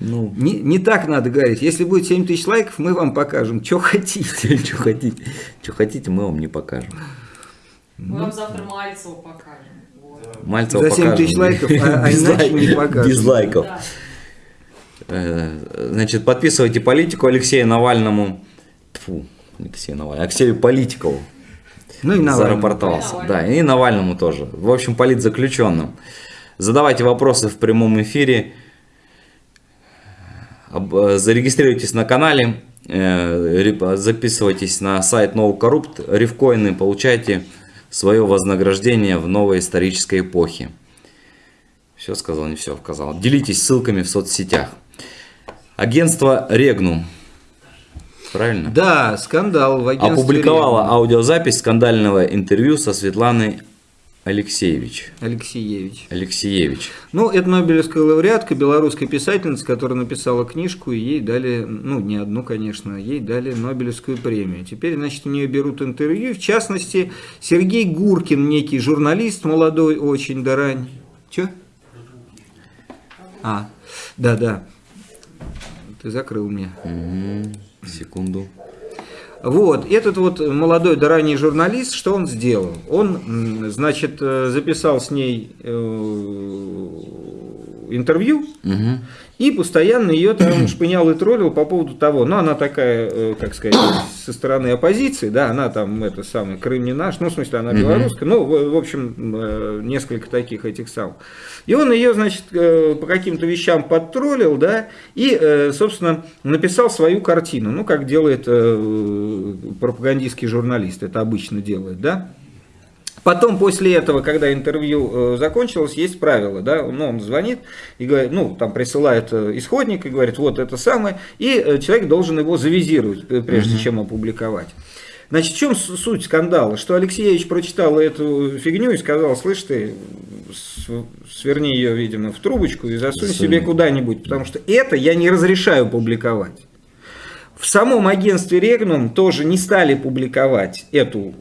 ну, Не, не так надо говорить. Если будет 7 тысяч лайков, мы вам покажем, что хотите. что хотите, что хотите, мы вам не покажем. Мы вам завтра Мальцева покажем. Мальцева За 7 покажем. тысяч лайков, а- а Без иначе лайков. не покажем. Без лайков. Э, Значит, подписывайте политику Алексею Навальному. Тьфу, Алексею Навальному. Алексею Политикову. Ну и Навальному. Зарапортовался. И Да, и Навальному тоже. В общем, политзаключенным. Задавайте вопросы в прямом эфире. Э, Зарегистрируйтесь на канале. э, Записывайтесь на сайт NoCorrupt. Рифкоины получайте свое вознаграждение в новой исторической эпохе. Все сказал, не все сказал. Делитесь ссылками в соцсетях. Агентство Регнум. Правильно? Да, скандал в агентстве. Опубликовала «Регнум». аудиозапись скандального интервью со Светланой Алексеевич. Алексеевич. Алексеевич. Ну, это Нобелевская лауреатка, белорусская писательница, которая написала книжку, и ей дали, ну, не одну, конечно, ей дали Нобелевскую премию. Теперь, значит, у нее берут интервью, в частности, Сергей Гуркин, некий журналист, молодой очень, да рань. Че? А, да-да. Ты закрыл мне. Мгм. Секунду. Вот, этот вот молодой да ранний журналист, что он сделал? Он, значит, э, записал с ней э, интервью Мгм. И постоянно ее там шпынял и троллил по поводу того, ну, она такая, э, как сказать, со стороны оппозиции, да, она там, это самый, Крым не наш, ну, в смысле, она белорусская, ну, в, общем, э, несколько таких этих сам. И он ее, значит, э, по каким-то вещам подтроллил, да, и, собственно, написал свою картину, ну, как делает пропагандистский журналист, это обычно делает, да. Потом, после этого, когда интервью э, закончилось, есть правило, да, ну, он звонит и говорит, ну, там присылает э, исходник и говорит, вот это самое, и э, человек должен его завизировать, прежде чем опубликовать. Значит, в чем суть скандала? Что Алексеевич прочитал эту фигню и сказал, слышь ты, сверни ее, видимо, в трубочку и засунь Засунь. себе куда-нибудь, потому что это я не разрешаю публиковать. В самом агентстве Регнум тоже не стали публиковать эту,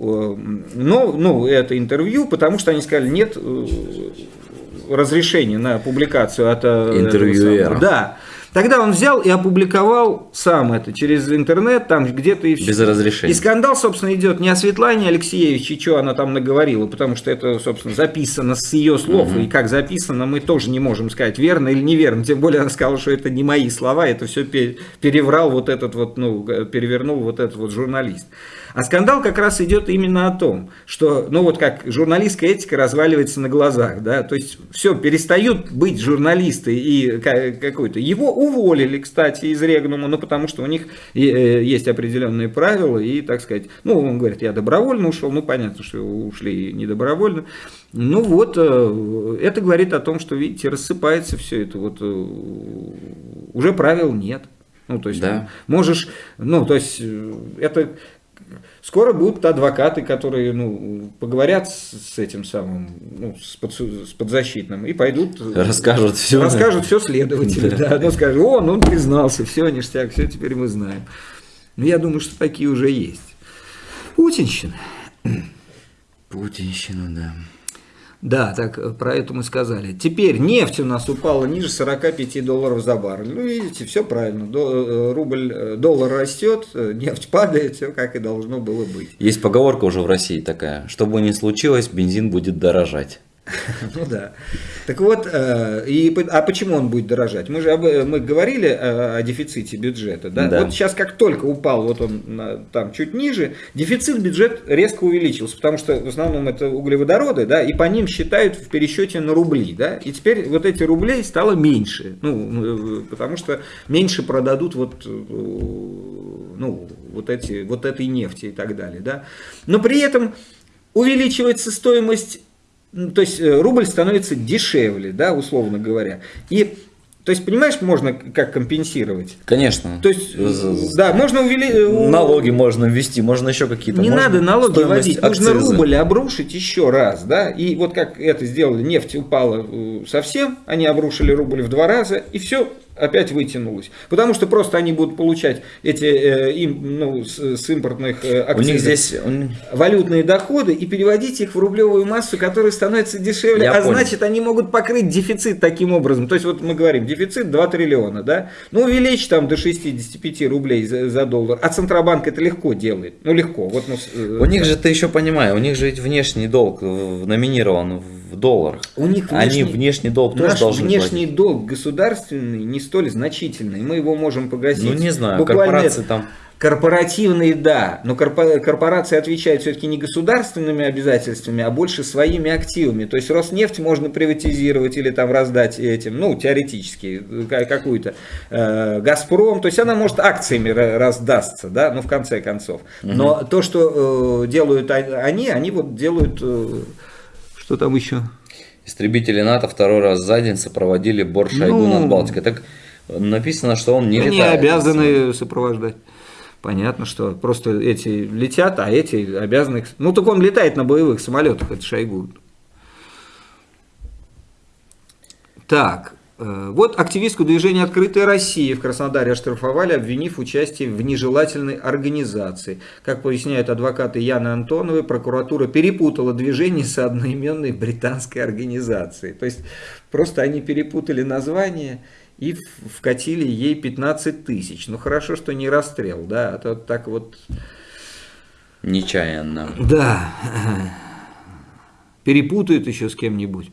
но, ну, это интервью, потому что они сказали, нет э, разрешения на публикацию от э, Интервьюера. Да. Тогда он взял и опубликовал сам это через интернет, там где-то и все. Без разрешения. И скандал, собственно, идет не о Светлане Алексеевиче, что она там наговорила, потому что это, собственно, записано с ее слов, и как записано, мы тоже не можем сказать, верно или неверно. Тем более она сказала, что это не мои слова, это все переврал вот этот вот, ну, перевернул вот этот вот журналист. А скандал как раз идет именно о том, что, ну вот как журналистская этика разваливается на глазах, да, то есть все, перестают быть журналисты и какой-то. Его уволили, кстати, из Регнума, ну потому что у них э, есть определенные правила и, так сказать, ну он говорит, я добровольно ушел, ну понятно, что ушли не добровольно. Ну вот, э, это говорит о том, что, видите, рассыпается все это, вот э, уже правил нет. Ну, то есть, да. можешь, ну, то есть, это Скоро будут адвокаты, которые ну, поговорят с этим самым, ну, с, под, с подзащитным и пойдут... Расскажут все. Расскажут все следователю, да. да. Ну, скажут, о, ну он признался, все, ништяк, все теперь мы знаем. Но я думаю, что такие уже есть. Путинщина. Путинщина, да. Да, так э, про это мы сказали. Теперь нефть у нас упала ниже 45 долларов за баррель. Ну, видите, все правильно. Э, рубль, э, доллар растет, нефть падает, все как и должно было быть. Есть поговорка уже в России такая, что бы ни случилось, бензин будет дорожать. Ну да. Так вот, э, и, а почему он будет дорожать? Мы же об, мы говорили о, о дефиците бюджета. Да? да? Вот сейчас как только упал, вот он там чуть ниже, дефицит бюджет резко увеличился, потому что в основном это углеводороды, да, и по ним считают в пересчете на рубли. Да? И теперь вот эти рублей стало меньше, ну, потому что меньше продадут вот, э, ну, вот, эти, вот этой нефти и так далее. Да? Но при этом увеличивается стоимость ну, то есть э, рубль становится дешевле, да, условно говоря. И то есть, понимаешь, можно как компенсировать? Конечно. То есть, да, можно увеличить... Э, налоги можно ввести, можно еще какие-то. Не надо налоги вводить, нужно рубль обрушить еще раз, да, и вот как это сделали, нефть упала э, совсем, они обрушили рубль в два раза, и все, опять вытянулось. Потому что просто они будут получать эти э, им, ну, с, с импортных э, акцизов У них здесь... валютные доходы и переводить их в рублевую массу, которая становится дешевле. Я а понял. значит, они могут покрыть дефицит таким образом. То есть, вот мы говорим, дефицит 2 триллиона, да? Ну, увеличь там до 65 рублей за, за доллар. А Центробанк это легко делает. Ну, легко. Вот, ну, у них же, ты еще понимаешь, у них же ведь внешний долг номинирован в долларах. У них внешний, Они внешний долг тоже должны внешний платить. долг государственный не столь значительный. Мы его можем погасить. Ну, не знаю, Буквально корпорации там... Корпоративные, да, но корпорации отвечают все-таки не государственными обязательствами, а больше своими активами. То есть Роснефть можно приватизировать или там раздать этим, ну, теоретически, какую-то. Э, Газпром, то есть она может акциями раздастся, да, ну, в конце концов. Но угу. то, что э, делают они, они вот делают э, что там еще? Истребители НАТО второй раз за день сопроводили борт Шойгу ну, над Балтикой. Так написано, что он не летает. Не обязаны сопровождать. Понятно, что просто эти летят, а эти обязаны... Ну, так он летает на боевых самолетах, это Шойгу. Так, вот активистку движения «Открытая Россия» в Краснодаре оштрафовали, обвинив участие в нежелательной организации. Как поясняют адвокаты Яны Антоновой, прокуратура перепутала движение с одноименной британской организацией. То есть просто они перепутали название и вкатили ей 15 тысяч. Ну хорошо, что не расстрел, да, а то так вот... Нечаянно. Да. Перепутают еще с кем-нибудь.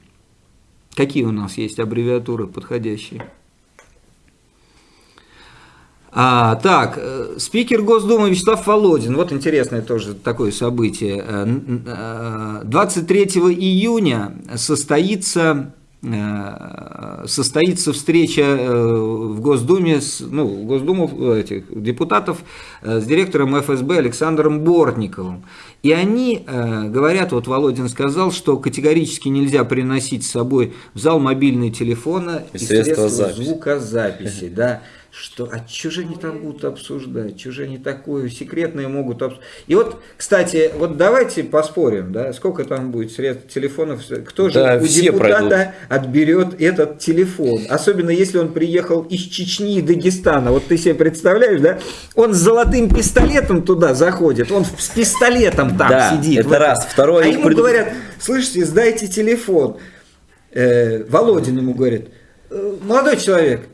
Какие у нас есть аббревиатуры подходящие? А, так, э, спикер Госдумы Вячеслав Володин, вот интересное тоже такое событие. 23 э, э, июня состоится состоится встреча в Госдуме, с, ну, Госдуму этих депутатов с директором ФСБ Александром Бортниковым. И они э, говорят, вот Володин сказал, что категорически нельзя приносить с собой в зал мобильные телефоны и, и средства, средства звукозаписи. Да что, а что же они там будут обсуждать, что же они такое секретное могут обсуждать. И вот, кстати, вот давайте поспорим, да, сколько там будет средств телефонов, кто же да, у депутата пройдут. отберет этот телефон, особенно если он приехал из Чечни и Дагестана, вот ты себе представляешь, да, он с золотым пистолетом туда заходит, он с пистолетом там да, сидит. это вот. раз, второй. А ему пред... говорят, слышите, сдайте телефон. Э, Володин ему говорит, «Э, молодой человек,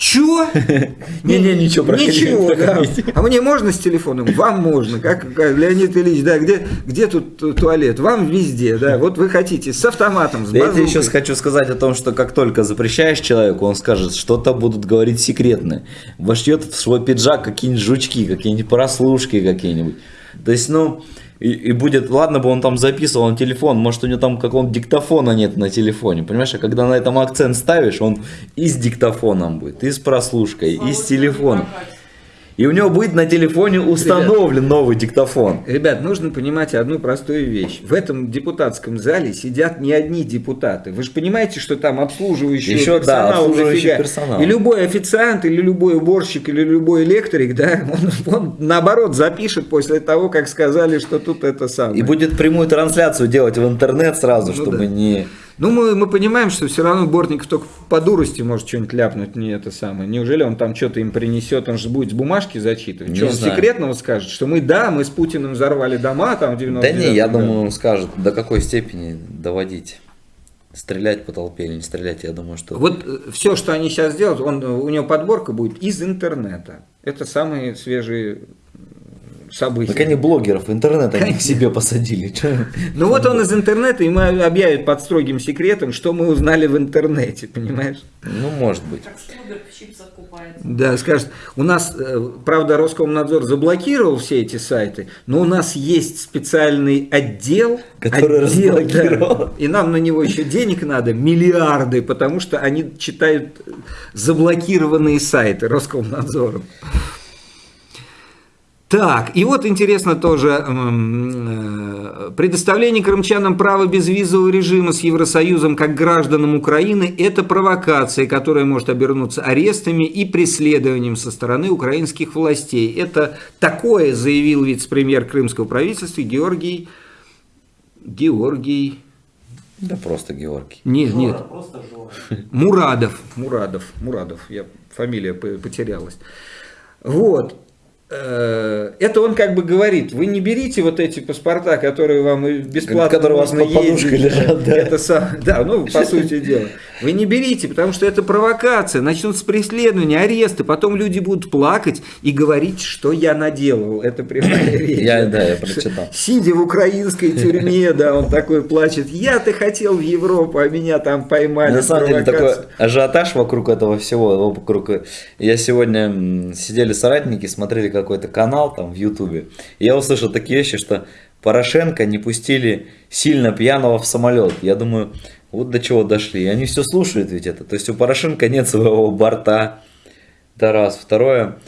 Чё? Не-не, ничего, проходи, Ничего, да. А мне можно с телефоном? Вам можно. Как, Леонид Ильич, да, где, где тут ту- туалет? Вам везде, да. Вот вы хотите с автоматом, с я тебе еще хочу сказать о том, что как только запрещаешь человеку, он скажет, что-то будут говорить секретное. Вошьет в свой пиджак какие-нибудь жучки, какие-нибудь прослушки какие-нибудь. То есть, ну, и, и будет, ладно бы он там записывал на телефон, может у него там какого-то диктофона нет на телефоне, понимаешь, а когда на этом акцент ставишь, он и с диктофоном будет, и с прослушкой, и с телефоном. И у него будет на телефоне установлен новый диктофон. Ребят, нужно понимать одну простую вещь. В этом депутатском зале сидят не одни депутаты. Вы же понимаете, что там обслуживающий Еще, да, персонал обслуживающий дофига. персонал. И любой официант, или любой уборщик, или любой электрик, да, он, он наоборот запишет после того, как сказали, что тут это самое. И будет прямую трансляцию делать в интернет сразу, Ну чтобы да. не... Ну, мы, мы понимаем, что все равно Бортников только по дурости может что-нибудь ляпнуть, не это самое. Неужели он там что-то им принесет, он же будет с бумажки зачитывать? Не что, он знаю. секретного скажет, что мы, да, мы с Путиным взорвали дома там в 90 Да не, я думаю, он скажет, до какой степени доводить. Стрелять по толпе или не стрелять, я думаю, что... Вот все, что они сейчас делают, он, у него подборка будет из интернета. Это самые свежие события. Так они блогеров, интернет они к себе посадили. Ну вот он из интернета, и мы объявят под строгим секретом, что мы узнали в интернете, понимаешь? Ну, может быть. Как в чипсах купается. Да, скажет, у нас, э, правда, Роскомнадзор заблокировал все эти сайты, но у нас есть специальный отдел, Который отдел, разблокировал. да, и нам на него еще денег надо, миллиарды, потому что они читают заблокированные сайты Роскомнадзором. Так, и вот интересно тоже, э, предоставление крымчанам права безвизового режима с Евросоюзом как гражданам Украины – это провокация, которая может обернуться арестами и преследованием со стороны украинских властей. Это такое заявил вице-премьер крымского правительства Георгий, Георгий, Да просто Георгий. нет, нет, Жора, просто Жора. Мурадов, Мурадов, Мурадов, я фамилия по- потерялась. Вот. Э, Это он как бы говорит, вы не берите вот эти паспорта, которые вам бесплатно Которые у вас под ездить. лежат, да. Это сам, да, ну, по сути дела. Вы не берите, потому что это провокация, начнутся преследования, аресты, потом люди будут плакать и говорить, что я наделал. Это прямая речь. Я, да, я прочитал. Сидя в украинской тюрьме, да, он такой плачет, я-то хотел в Европу, а меня там поймали. На самом деле такой ажиотаж вокруг этого всего, вокруг... Я сегодня сидели соратники, смотрели какой-то канал там в Ютубе, я услышал такие вещи, что Порошенко не пустили сильно пьяного в самолет. Я думаю, вот до чего дошли. И они все слушают ведь это. То есть у Порошенко нет своего борта. Это раз. Второе,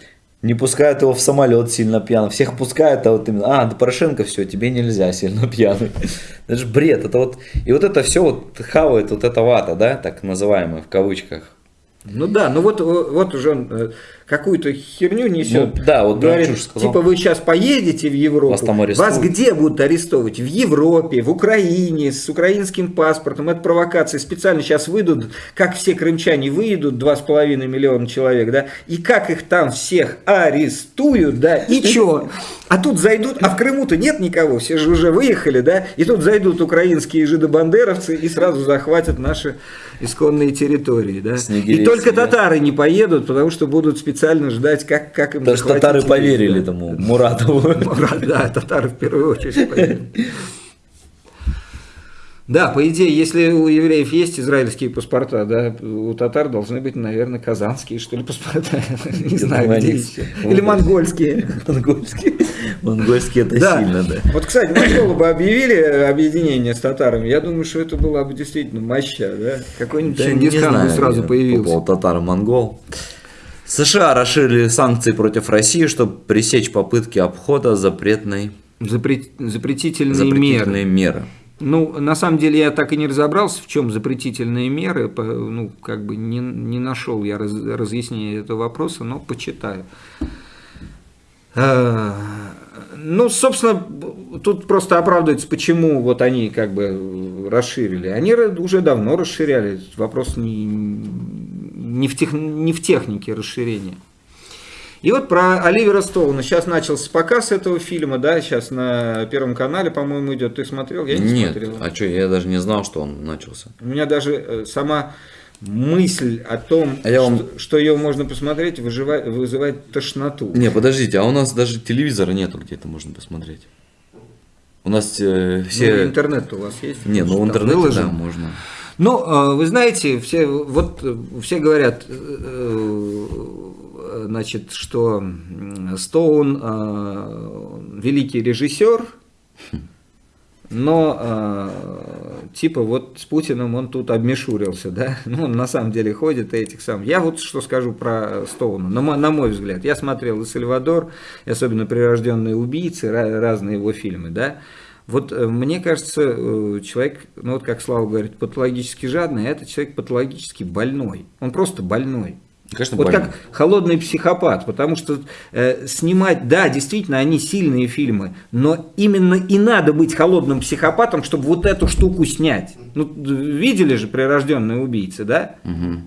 не пускают его в самолет сильно пьяным. Всех пускают, а вот именно, а, да Порошенко, все, тебе нельзя сильно пьяный. Это же бред. Это вот, и вот это все вот хавает вот эта вата, да, так называемая в кавычках. Ну да, ну вот, вот уже э, какую-то херню несет. Ну да, вот говорит, сказал. типа вы сейчас поедете в Европу, Вас там арестуют. вас где будут арестовывать? В Европе, в Украине, с украинским паспортом. Это провокация. Специально сейчас выйдут, как все крымчане выйдут, 2,5 миллиона человек, да, и как их там всех арестуют, да, и чё? А тут зайдут, а в Крыму-то нет никого, все же уже выехали, да, и тут зайдут украинские жидобандеровцы и сразу захватят наши исконные территории, да. И Снегирей только татары не поедут, потому что будут специально ждать, как, как им Потому что татары их, поверили да. тому Муратову. Мурат, Да, татары в первую очередь поверили. Да, по идее, если у евреев есть израильские паспорта, да, у татар должны быть, наверное, казанские, что ли, паспорта. Не знаю, где еще. Или монгольские. Монгольский. Монгольский это Да. сильно, да. Вот, кстати, монголы бы объявили объединение с татарами, я думаю, что это была бы действительно моща, да? Какой-нибудь Да, Чингисхан бы сразу по появился. татар-монгол. США расширили санкции против России, чтобы пресечь попытки обхода запретной, Запре- Запретительные меры. запретительные меры. Ну, на самом деле я так и не разобрался, в чем запретительные меры, ну, как бы не, не нашел я раз- разъяснения этого вопроса, но почитаю. А, Ну, собственно, тут просто оправдывается, почему вот они как бы расширили. Они уже давно расширяли, вопрос не, не, в, тех, не в технике расширения. И вот про Оливера Стоуна. Сейчас начался показ этого фильма, да, сейчас на Первом канале, по-моему, идет. Ты смотрел? Я не Нет, смотрел. а что, я даже не знал, что он начался. У меня даже э, сама мысль о том, А я вам- что, что ее можно посмотреть, выживает- вызывает тошноту. Не, подождите, а у нас даже телевизора нету, где это можно посмотреть. У нас э, Ну, все... интернет у вас есть? Не, ну выложен? да, можно. Ну, э, вы знаете, все, вот, все говорят, э, э, значит, что Стоун э, великий режиссер, но э, типа вот с Путиным он тут обмешурился, да? Ну, он на самом деле ходит этих сам. Я вот что скажу про Стоуна, на мой, на мой взгляд. Я смотрел и «Сальвадор», и особенно «Прирожденные убийцы», разные его фильмы, да? Вот э, мне кажется, э, человек, ну вот как Слава говорит, патологически жадный, а это человек патологически больной. Он просто больной. Конечно, Вот больно. как холодный психопат, потому что э, снимать, да, действительно, они сильные фильмы, но именно и надо быть холодным психопатом, чтобы вот эту штуку снять. Ну, видели же прирожденные убийцы, да?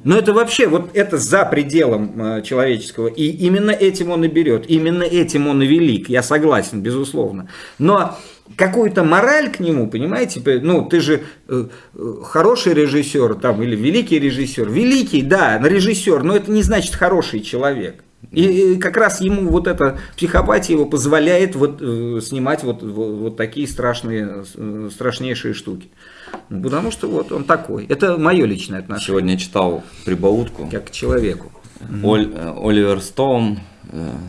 Но это вообще, вот это за пределом э, человеческого, и именно этим он и берет, именно этим он и велик, я согласен, безусловно. Но какую-то мораль к нему, понимаете, ну, ты же э, э, хороший режиссер там, или великий режиссер, великий, да, режиссер, но это не значит хороший человек. И, как раз ему вот эта психопатия его позволяет вот, э, снимать вот, вот, вот такие страшные, э, страшнейшие штуки. Ну, Потому что вот он такой. Это мое личное отношение, Сегодня читал прибаутку. как к человеку. Оль- Оливер Стоун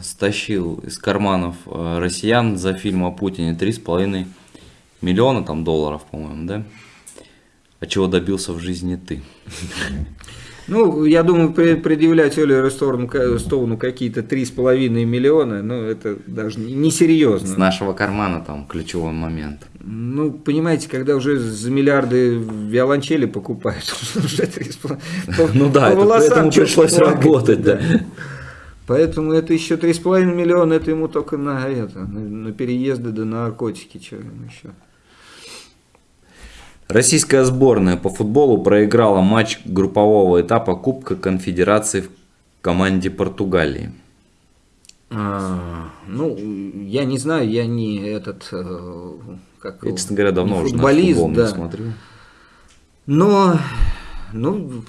стащил из карманов э, россиян за фильм о Путине 3,5 миллиона там долларов, по-моему, да? А чего добился в жизни ты? Ну, я думаю, пре- предъявлять Оливеру Стоуну, ка- Стоуну какие-то 3,5 миллиона, ну, это даже не- несерьезно. С нашего кармана там ключевой момент. Ну, понимаете, когда уже за миллиарды виолончели покупают, уже 3,5. по- Ну да, по это- волосам поэтому пришлось работать, да. Поэтому это еще 3,5 миллиона, это ему только на это, на, переезды да на наркотики, что ему еще. Российская сборная по футболу проиграла матч группового этапа Кубка Конфедерации в команде Португалии. А, ну, я не знаю, я не этот, э, как Я, честно говоря, давно не уже на футбол не да. смотрю. Но, ну,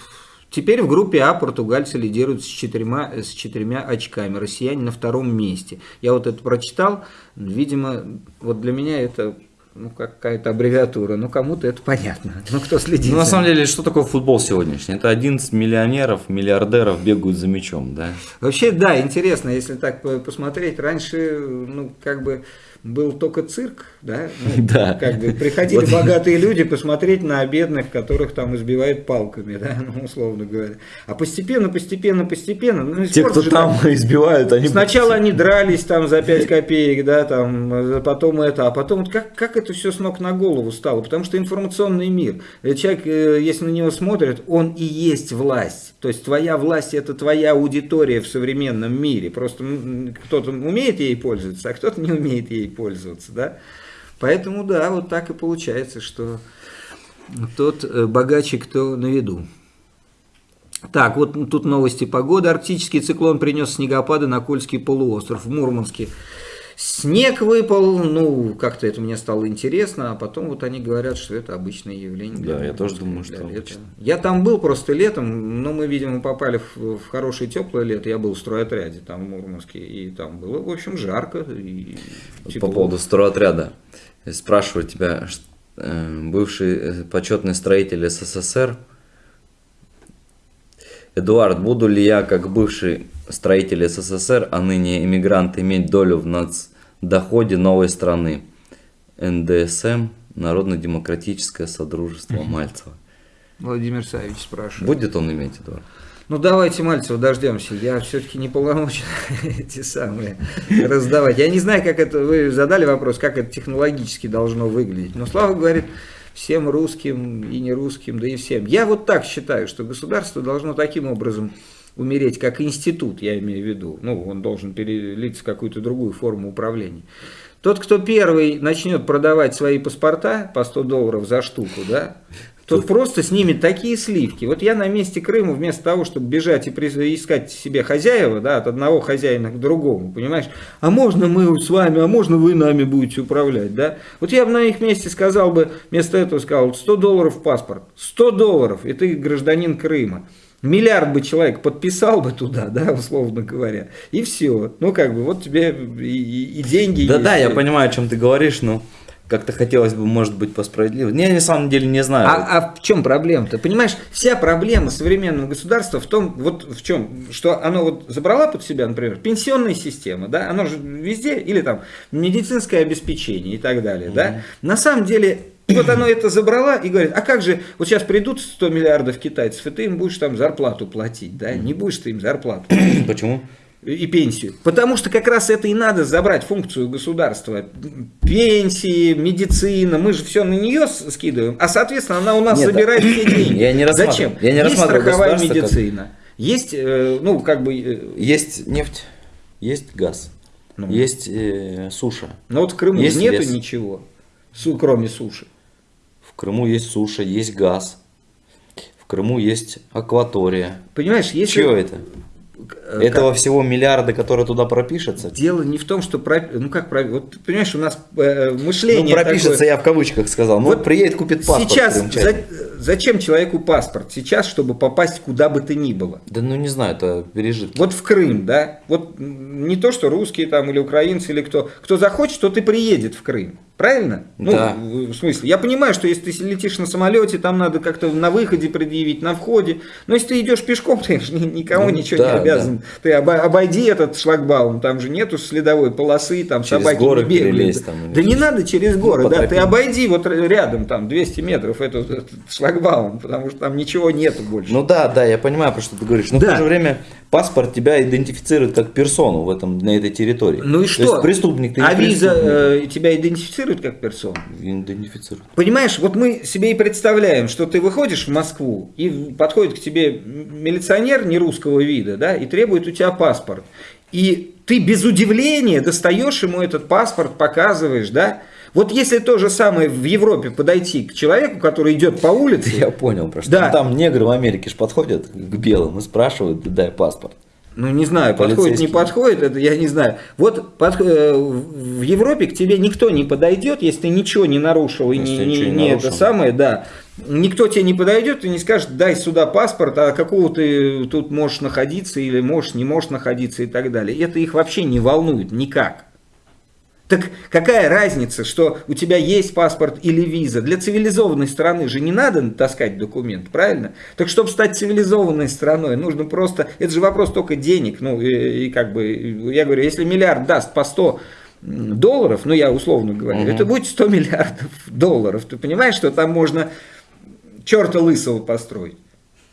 теперь в группе А португальцы лидируют с четырьмя, с четырьмя очками, россияне на втором месте. Я вот это прочитал, видимо, вот для меня это ну, какая-то аббревиатура, ну, кому-то это понятно, ну, кто следит. Ну, на самом деле, что такое футбол сегодняшний? Это 11 миллионеров, миллиардеров бегают за мячом, да? Вообще, да, интересно, если так по- посмотреть, раньше, ну, как бы был только цирк, да, Ну, Да. как бы приходили Вот. богатые люди посмотреть на бедных, которых там избивают палками, да, ну, условно говоря. А постепенно, постепенно, постепенно, ну, Те, кто же там избивают, они... Сначала они дрались там за 5 копеек, да, там, э, потом это, а потом вот как, как это все с ног на голову стало? Потому что информационный мир. Э, Человек, э, если на него смотрят, он и есть власть. То есть твоя власть это твоя аудитория в современном мире. Просто кто-то умеет ей пользоваться, а кто-то не умеет ей пользоваться, да. Поэтому, да, вот так и получается, что тот э, богаче, кто на виду. Так, вот тут новости погоды. Арктический циклон принес снегопады на Кольский полуостров в Мурманске. Снег выпал, ну, как-то это мне стало интересно, а потом вот они говорят, что это обычное явление. Да, я тоже думаю, что обычно. Я там был просто летом, но мы, видимо, попали в, в хорошее теплое лето. Я был в стройотряде там в Мурманске, и там было, в общем, жарко и Вот тепло. По поводу стройотряда. Спрашиваю тебя, э, бывший э, почетный строитель СССР, Эдуард, буду ли я, как бывший строитель СССР, а ныне иммигрант, иметь долю в нацдоходе новой страны? НДСМ, Народно-демократическое Содружество Мальцева. Владимир Савич спрашивает. Будет он иметь, Эдуард? Ну давайте Мальцева дождемся. Я все-таки не полномочен эти самые раздавать. Я не знаю, как это. Вы задали вопрос, как это технологически должно выглядеть. Но Слава говорит всем русским и не русским, да и всем. Я вот так считаю, что государство должно таким образом умереть, как институт, я имею в виду. Ну, он должен перелиться в какую-то другую форму управления. Тот, кто первый начнет продавать свои паспорта по 100 долларов за штуку, да, тот просто снимет такие сливки. Вот я на месте Крыма, вместо того, чтобы бежать и искать себе хозяева, да, от одного хозяина к другому, понимаешь, а можно мы с вами, а можно вы нами будете управлять, да? Вот я бы на их месте сказал бы, вместо этого сказал, 100 долларов паспорт, 100 долларов, и ты гражданин Крыма. Миллиард бы человек подписал бы туда, да, условно говоря, и все. Ну, как бы, вот тебе и, и- деньги Да, да, есть, я понимаю, о чем ты говоришь, но как-то хотелось бы, может быть, по справедливости. Я на самом деле не знаю. А, а в чем проблема-то? Понимаешь, вся проблема современного государства в том, вот в чем, что оно вот забрала под себя, например, пенсионная система, да, оно же везде, или там медицинское обеспечение и так далее, да. На самом деле, вот оно это забрала и говорит, а как же, вот сейчас придут 100 миллиардов китайцев, и ты им будешь там зарплату платить, да, не будешь ты им зарплату Почему? И пенсию. Потому что как раз это и надо забрать функцию государства. Пенсии, медицина, мы же все на нее скидываем, а соответственно она у нас Нет, забирает все деньги. я не Зачем? я не есть страховая государство как- медицина, есть, э, ну, как бы, э, Есть нефть, есть газ, Ну. есть э, суша. ну вот в Крыму Есть нету лес. ничего, кроме суши. В Крыму есть суша, есть газ. В Крыму есть акватория. Понимаешь, если... Чье это? Э, Этого всего миллиарда, которые туда пропишется? Дело не в том, что... про- Ну, как про- Вот, понимаешь, у нас э, мышление Ну, пропишется, такое- я в кавычках сказал. Ну, Вот вот приедет, купит паспорт. Сейчас, за- зачем человеку паспорт? Сейчас, чтобы попасть куда бы то ни было. Да ну не знаю, это пережитки. Вот в Крым, да, вот не то, что русские там или украинцы или кто, кто захочет, тот и приедет в Крым. Правильно? Да. Ну, в смысле, я понимаю, что если ты летишь на самолете, там надо как-то на выходе предъявить, на входе. Но если ты идешь пешком, ты же ни- никому Ну, ничего да, не обязан. Ты оба- обойди этот шлагбаум, там же нету следовой полосы, там Через собаки горы не там или да не надо через горы, по да, ты обойди вот рядом, там 200 метров этот, этот шлагбаум, потому что там ничего нету больше. Ну да, да, я понимаю, про что ты говоришь. Но Да. в то же время паспорт тебя идентифицирует как персону в этом, на этой территории. Ну и То что? есть преступник ты а виза э, тебя идентифицирует как персону? Идентифицирует. Понимаешь, вот мы себе и представляем, что ты выходишь в Москву, и подходит к тебе милиционер не русского вида, да, и требует у тебя паспорт. И ты без удивления достаешь ему этот паспорт, показываешь, да. Вот если то же самое в Европе подойти к человеку, который идет по улице, Я понял, про что. Да. Там негры в Америке ж подходят к белым и спрашивают, дай паспорт. Ну, не знаю, подходит, не подходит, это я не знаю. Вот под- э, в Европе к тебе никто не подойдет, если ты ничего не нарушил и Если не, не- не не это самое, да. Никто тебе не подойдет и не скажет, дай сюда паспорт, а какого ты тут можешь находиться или можешь, не можешь находиться и так далее. Это их вообще не волнует никак. Так какая разница, что у тебя есть паспорт или виза? Для цивилизованной страны же не надо таскать документ, правильно? Так чтобы стать цивилизованной страной, нужно просто... Это же вопрос только денег. Ну, и, и как бы, я говорю, если миллиард даст по 100 долларов, ну, я условно говорю, Мгм. это будет 100 миллиардов долларов. Ты понимаешь, что там можно черта лысого построить?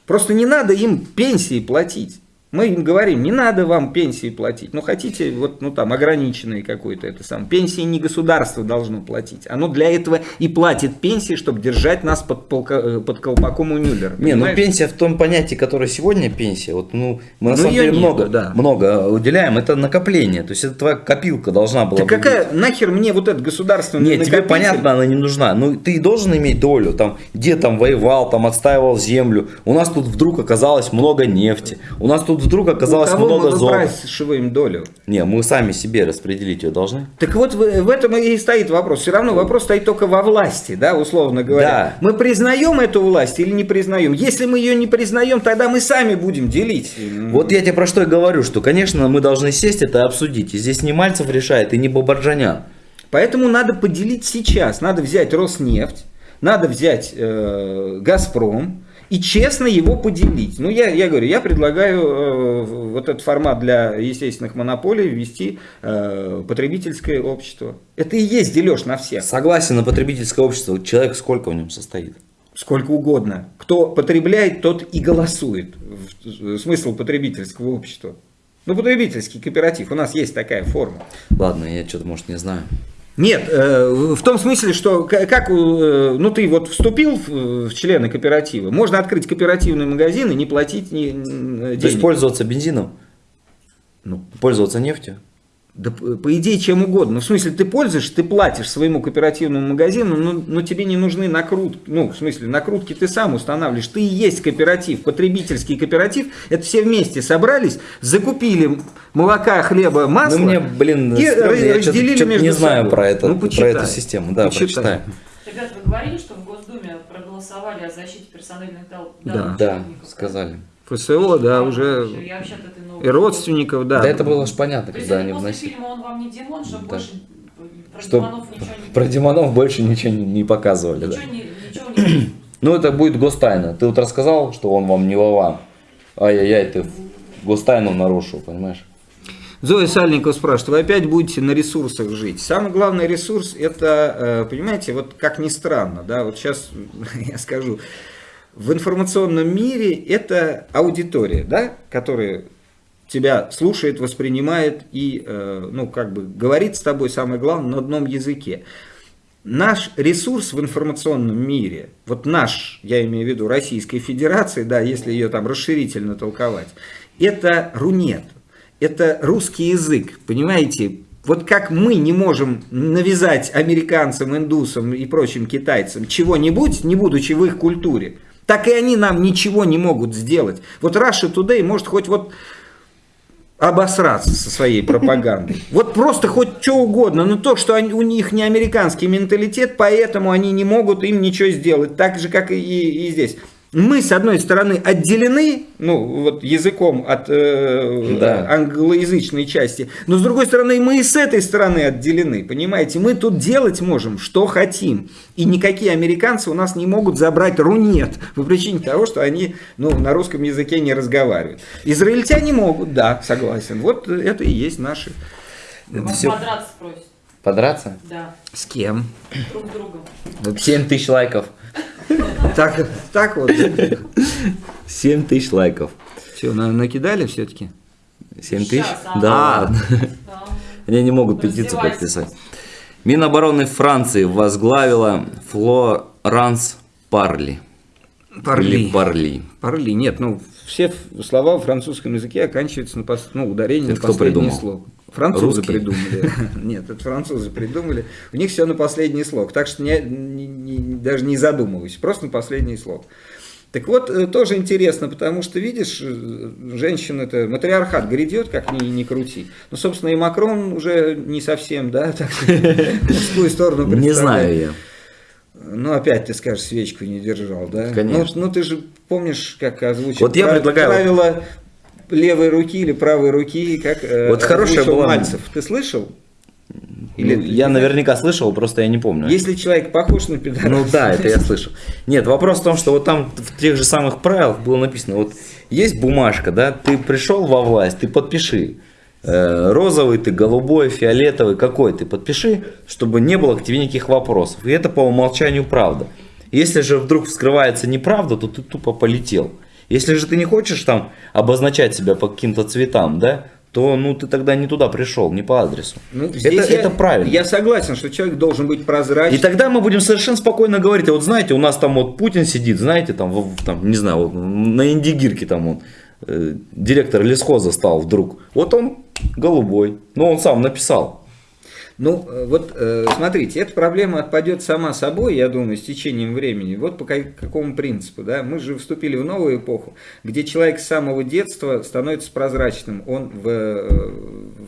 Просто не надо им пенсии платить. Мы им говорим, не надо вам пенсии платить. Ну, хотите, вот, ну, там, ограниченные какой-то это сам. Пенсии не государство должно платить. Оно для этого и платит пенсии, чтобы держать нас под, полка- э, под колпаком у Мюллера. Не, ну понимаешь? пенсия в том понятии, которое сегодня пенсия, вот ну мы на Ну, самом деле нету, много, да. много уделяем, это накопление, то есть это твоя копилка должна была Так бы какая нахер мне вот этот государственный Нет, тебе накопитель? понятно, она не нужна. Ну, ты должен иметь долю, там, где там воевал, там, отстаивал землю. У нас тут вдруг оказалось много нефти. У нас тут вдруг оказалось У кого много мы выпрашиваем долю? Не, мы сами себе распределить ее должны. Так вот в, в этом и стоит вопрос. Все равно вопрос стоит только во власти, да, условно говоря. Да. Мы признаем эту власть или не признаем? Если мы ее не признаем, тогда мы сами будем делить. Вот я тебе про что и говорю, что, конечно, мы должны сесть это и обсудить. И здесь не Мальцев решает, и не Бабарджанян. Поэтому надо поделить сейчас. Надо взять Роснефть, надо взять э, Газпром и честно его поделить. Ну, я, я говорю, я предлагаю э, вот этот формат для естественных монополий ввести э, потребительское общество. Это и есть дележ на всех. Согласен на потребительское общество. Человек сколько в нем состоит? Сколько угодно. Кто потребляет, тот и голосует. Смысл потребительского общества. Ну, потребительский кооператив. У нас есть такая форма. Ладно, я что-то, может, не знаю. Нет, э, в том смысле, что как, э, ну ты вот вступил в, члены кооператива, можно открыть кооперативный магазин и не платить ни н- То есть денег. пользоваться бензином? Ну, Пользоваться нефтью? Да, по идее, чем угодно. Ну, в смысле, ты пользуешь, ты платишь своему кооперативному магазину, но, но тебе не нужны накрутки. Ну, в смысле, накрутки ты сам устанавливаешь. Ты и есть кооператив, потребительский кооператив. Это все вместе собрались, закупили молока, хлеба, масла. Ну, мне, блин, и стрёмно, я разделили чё-то между не знаю собой. про, это, Ну, про эту систему. Да, Почитай. прочитаю. Ребят, вы говорили, что в Госдуме проголосовали о защите персональных Да. данных Да, чиновников, сказали. ФСО, да, уже и родственников, да. Да, это было же понятно, То когда это они после вносили. фильма «Он вам не Димон», чтобы Да. больше про Что Димонов ничего не... Про Димонов больше ничего не, не показывали, да. Ничего не... Ничего не... Ну, это будет гостайна. Ты вот рассказал, что он вам не Вован. Ай-яй-яй, ты гостайну нарушил, понимаешь? Зоя Сальникова спрашивает, вы опять будете на ресурсах жить? Самый главный ресурс это, э, понимаете, вот как ни странно, да, вот сейчас я скажу, в информационном мире это аудитория, да, которая тебя слушает, воспринимает и, э, ну, как бы говорит с тобой, самое главное, на одном языке. Наш ресурс в информационном мире, вот наш, я имею в виду Российской Федерации, да, если ее там расширительно толковать, это рунет, это русский язык, понимаете? Вот как мы не можем навязать американцам, индусам и прочим китайцам чего-нибудь, не будучи в их культуре, так и они нам ничего не могут сделать. Вот Russia Today может хоть вот обосраться со своей пропагандой. Вот просто хоть что угодно, но то, что они, у них не американский менталитет, поэтому они не могут им ничего сделать, так же, как и, и здесь. Мы, с одной стороны, отделены, ну, вот языком от э, Да. англоязычной части, но, с другой стороны, мы и с этой стороны отделены, понимаете? Мы тут делать можем, что хотим. И никакие американцы у нас не могут забрать рунет по причине того, что они ну, на русском языке не разговаривают. Израильтяне могут, да, согласен. Вот это и есть наши. Вас всё- подраться просят. Подраться? Да, С кем? друг с другом. 7 тысяч лайков. Так, так вот. 7 тысяч лайков. Все, накидали все-таки? 7 тысяч? А. Да. Да. Они не могут петицию подписать. Минобороны Франции возглавила Флоранс Парли. Парли. Или Парли. Парли. Нет, ну, все слова в французском языке оканчиваются на пос- ну, ударение Это на кто последнее придумал? слово. Французы Русские? придумали. Нет, это французы придумали. У них все на последний слог. Так что не- не- не- даже не задумывайся. Просто на последний слог. Так вот, э, тоже интересно, потому что, видишь, э, женщина это матриархат грядет, как ни, ни крути. Ну, собственно, и Макрон уже не совсем, да, так мужскую сторону Не знаю я. Ну, опять ты скажешь, свечку не держал, да? Конечно. Ну, ну, ты же помнишь, как озвучил Вот я предлагаю- правило левой руки или правой руки, как э, Вот хорошая была- Мальцев. Ты слышал? Или Ну, ты я наверняка слышал, просто я не помню. Если человек похож на пидора. Ну да, это я слышал. Нет, вопрос в том, что вот там в тех же самых правилах было написано, вот есть бумажка, да, ты пришел во власть, ты подпиши. Э, Розовый ты, голубой, фиолетовый, какой ты, подпиши, чтобы не было к тебе никаких вопросов. И это по умолчанию правда. Если же вдруг вскрывается неправда, то ты тупо полетел. Если же ты не хочешь там обозначать себя по каким-то цветам, да, то ну ты тогда не туда пришел, не по адресу. Ну, это, я- это правильно. Я согласен, что человек должен быть И прозрачным. тогда мы будем совершенно спокойно говорить, а вот знаете, у нас там вот Путин сидит, знаете, там, в- там не знаю, вот на Индигирке там он, э, директор лесхоза стал вдруг. Вот он голубой, но он сам написал. Ну, э, вот э, смотрите, эта проблема отпадет сама собой, я думаю, с течением времени. Вот по ка- какому принципу, да? Мы же вступили в новую эпоху, где человек с самого детства становится прозрачным, он в, э,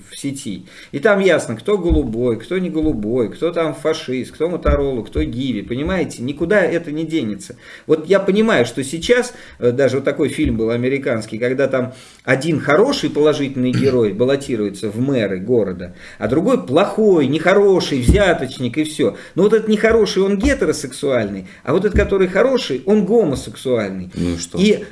в сети. И там ясно, кто голубой, кто не голубой, кто там фашист, кто Моторолу, кто Гиви, понимаете? Никуда это не денется. Вот я понимаю, что сейчас, даже вот такой фильм был американский, когда там один хороший положительный герой баллотируется в мэры города, а другой плохой, нехороший, взяточник и все. Но вот этот нехороший, он гетеросексуальный, а вот этот, который хороший, он гомосексуальный. Ну и что? И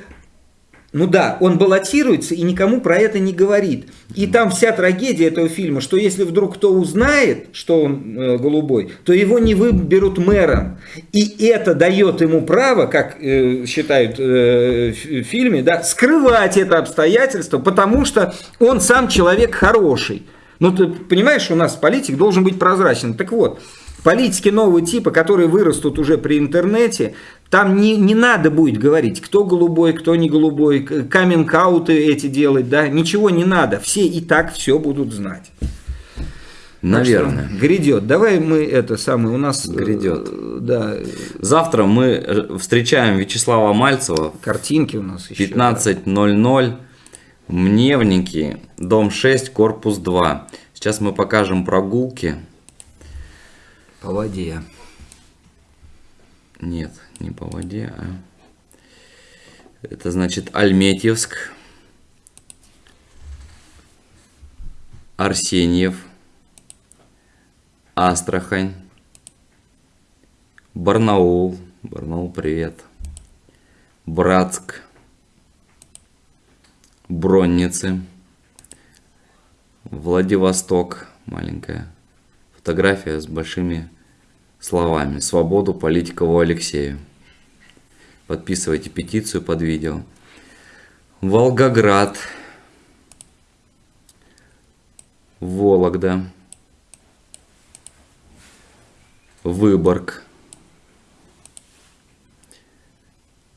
ну да, он баллотируется и никому про это не говорит. И там вся трагедия этого фильма, что если вдруг кто узнает, что он э, голубой, то его не выберут мэром. И это дает ему право, как э, считают э, в в фильме, да, скрывать это обстоятельство, потому что он сам человек хороший. Ну ты понимаешь, у нас политик должен быть прозрачен. Так вот, Политики нового типа, которые вырастут уже при интернете, там не, не надо будет говорить, кто голубой, кто не голубой, каминг-ауты эти делать, да, ничего не надо. Все и так все будут знать. Наверное. что грядет. Давай мы это самое, у нас... э, Грядет. Да, Завтра мы э, встречаем Вячеслава Мальцева картинки у нас еще. 15.00. Мневники, дом 6, корпус 2. Сейчас мы покажем прогулки. По воде. Нет, не по воде, а... Это значит Альметьевск, Арсеньев, Астрахань, Барнаул, Барнаул, привет, Братск, Бронницы, Владивосток, маленькая фотография с большими словами «Свободу Политикову Алексею». Подписывайте петицию под видео. Волгоград, Вологда, Выборг,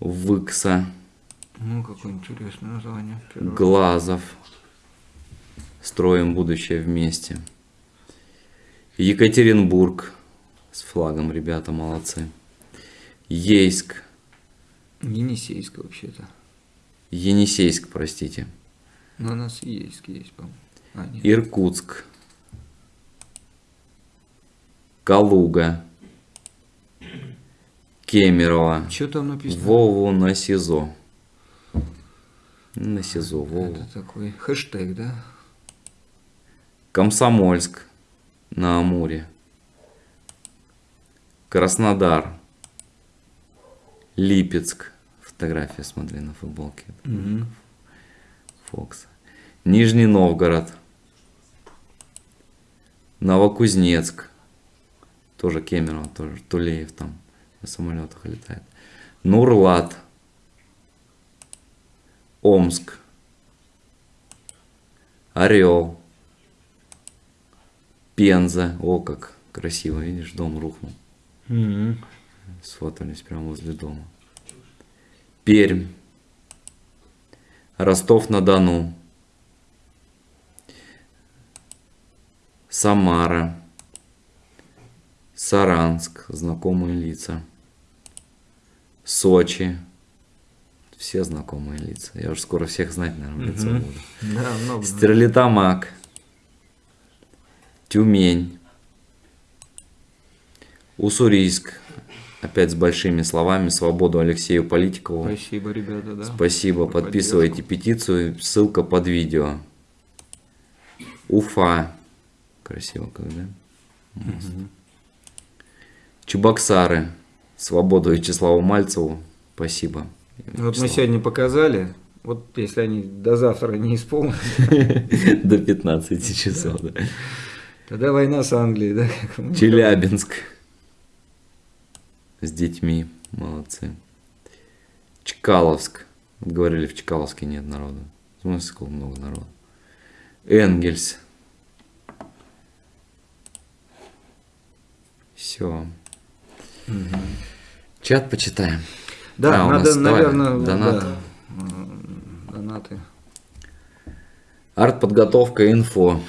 Выкса, Ну, какое интересное название. Глазов. Строим будущее вместе. Екатеринбург. С флагом, ребята, молодцы. Ейск. Енисейск вообще-то. Енисейск, простите. Но у нас и есть, есть, по-моему. А, нет. Иркутск. Калуга. Кемерово. Что там написано? Вову на СИЗО. На СИЗО, Вову. Это такой хэштег, да? Комсомольск на Амуре. Краснодар. Липецк. Фотография, смотри, на футболке. Мгм. Фокс. Нижний Новгород. Новокузнецк. Тоже Кемерово, тоже Тулеев там на самолетах летает. Нурлат. Омск. Орел. Пенза. О, как красиво, видишь, дом рухнул. Мгм. Сфотались прямо возле дома. Пермь. Ростов-на-Дону. Самара. Саранск. Знакомые лица. Сочи. Все знакомые лица. Я уже скоро всех знать, наверное, лицо Мгм. буду. Да, много. Стерлитамак. Тюмень. Уссурийск. Опять с большими словами. Свободу Алексею Политикову. Спасибо, ребята, да. Спасибо. За Подписывайте петицию. Ссылка под видео. Уфа. Красиво как, да? Мост. Чебоксары. Свободу Вячеславу Мальцеву. Спасибо. поддержку. Вот мы сегодня показали. Вот если они до завтра не исполнят, До 15 часов. да. Тогда война с Англией, да? Челябинск. С детьми. Молодцы. Чкаловск. Говорили, в Чкаловске нет народа. В смысле, сколько много народа. Энгельс. Все. Чат почитаем. Да, А, надо, наверное, донаты. да, донаты. Артподготовка инфо.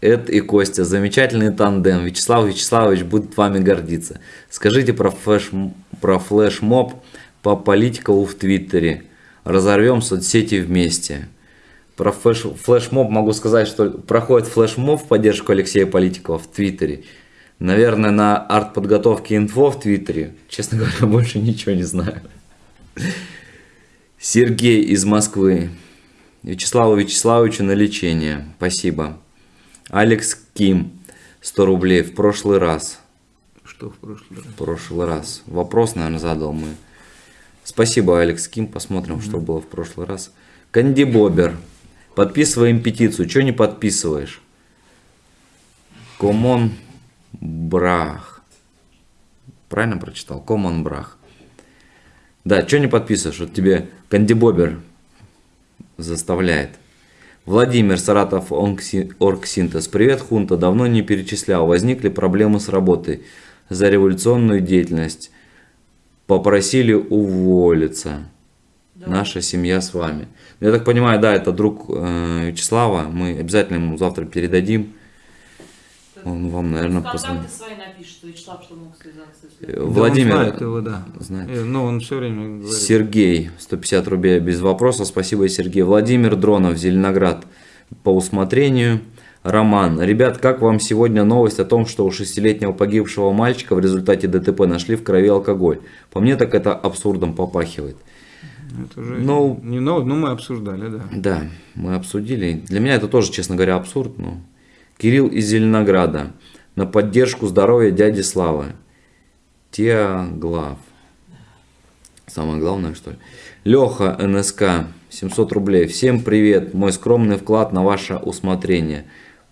Эд и Костя. Замечательный тандем. Вячеслав Вячеславович будет вами гордиться. Скажите про, флеш, про флешмоб по Политикову в Твиттере. Разорвем соцсети вместе. Про флеш, флешмоб могу сказать, что проходит флешмоб в поддержку Алексея Политикова в Твиттере. Наверное, на артподготовке инфо в Твиттере. Честно говоря, больше ничего не знаю. Сергей из Москвы. Вячеславу Вячеславовичу на лечение. Спасибо. Алекс Ким. 100 рублей в прошлый раз. Что в прошлый раз? В прошлый раз. Вопрос, наверное, задал мы. Спасибо, Алекс Ким. Посмотрим, что было в прошлый раз. Канди Бобер. Подписываем петицию. Че не подписываешь? Комон Брах. Правильно прочитал? Комон Брах. Да, что не подписываешь? Вот тебе Канди Бобер заставляет. Владимир Саратов Оргсинтез. Привет, Хунта. Давно не перечислял. Возникли проблемы с работой за революционную деятельность. Попросили уволиться. Да. Наша семья с вами. Я так понимаю, да, это друг э, Вячеслава. Мы обязательно ему завтра передадим. Он вам, наверное, Контакты позвонит. свои напишет, Вячеслав, что мог связаться. Э, если- Да, он Владимир, знает его, да. знает. Э, Ну, он все время говорит. Сергей, 150 рублей без вопроса. Спасибо, Сергей. Владимир Дронов, Зеленоград, по усмотрению. Роман. Ребят, как вам сегодня новость о том, что у шестилетнего погибшего мальчика в результате ДТП нашли в крови алкоголь? По мне так это абсурдом попахивает. Это уже Ну- не новость, но мы обсуждали, да. Да, мы обсудили. Для меня это тоже, честно говоря, абсурд. Но... Кирилл из Зеленограда. На поддержку здоровья дяди Славы. Теоглав. Самое главное, что ли. Леха, НСК, 700 рублей. Всем привет. Мой скромный вклад на ваше усмотрение.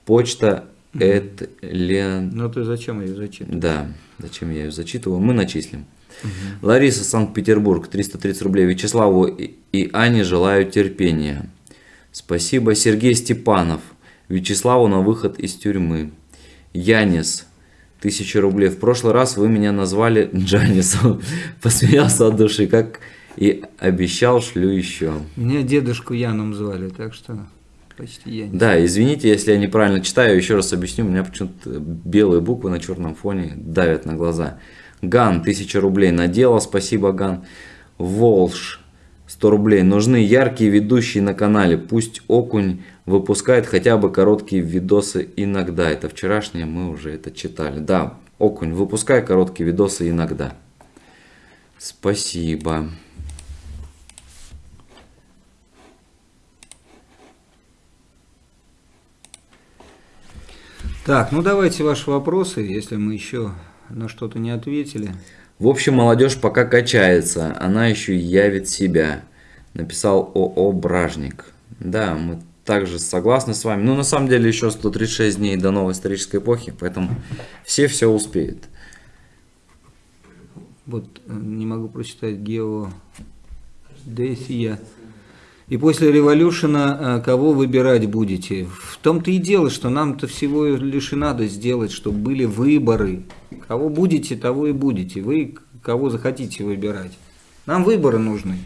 Почта Эд Лен... Ну ты зачем ее зачитываешь? Да, зачем я ее зачитываю? Мы начислим. Лариса, Санкт-Петербург, 330 рублей. Вячеславу и Ане желаю терпения. Спасибо. Сергей Степанов. Вячеславу на выход из тюрьмы. Янис, 1000 рублей. В прошлый раз вы меня назвали Джанисом. Посмеялся от души, как и обещал, шлю еще. Меня дедушку Яном звали, так что почти я не Да, извините, если я неправильно читаю, еще раз объясню, у меня почему-то белые буквы на черном фоне давят на глаза. Ган, 1000 рублей на дело, спасибо, Ган. Волш, 100 рублей. Нужны яркие ведущие на канале, пусть Окунь выпускает хотя бы короткие видосы иногда. Это вчерашнее, мы уже это читали. Да, Окунь, выпускай короткие видосы иногда. Спасибо. Так, ну давайте ваши вопросы, если мы еще на что-то не ответили. В общем, молодежь пока качается, она еще явит себя, написал ООО «Бражник». Да, мы также согласны с вами. Ну, на самом деле, еще 136 дней до новой исторической эпохи, поэтому все все успеют. Вот э, не могу прочитать Гео Десия. И после революшена э, кого выбирать будете? В том-то и дело, что нам-то всего лишь и надо сделать, чтобы были выборы. Кого будете, того и будете. Вы кого захотите выбирать. Нам выборы нужны.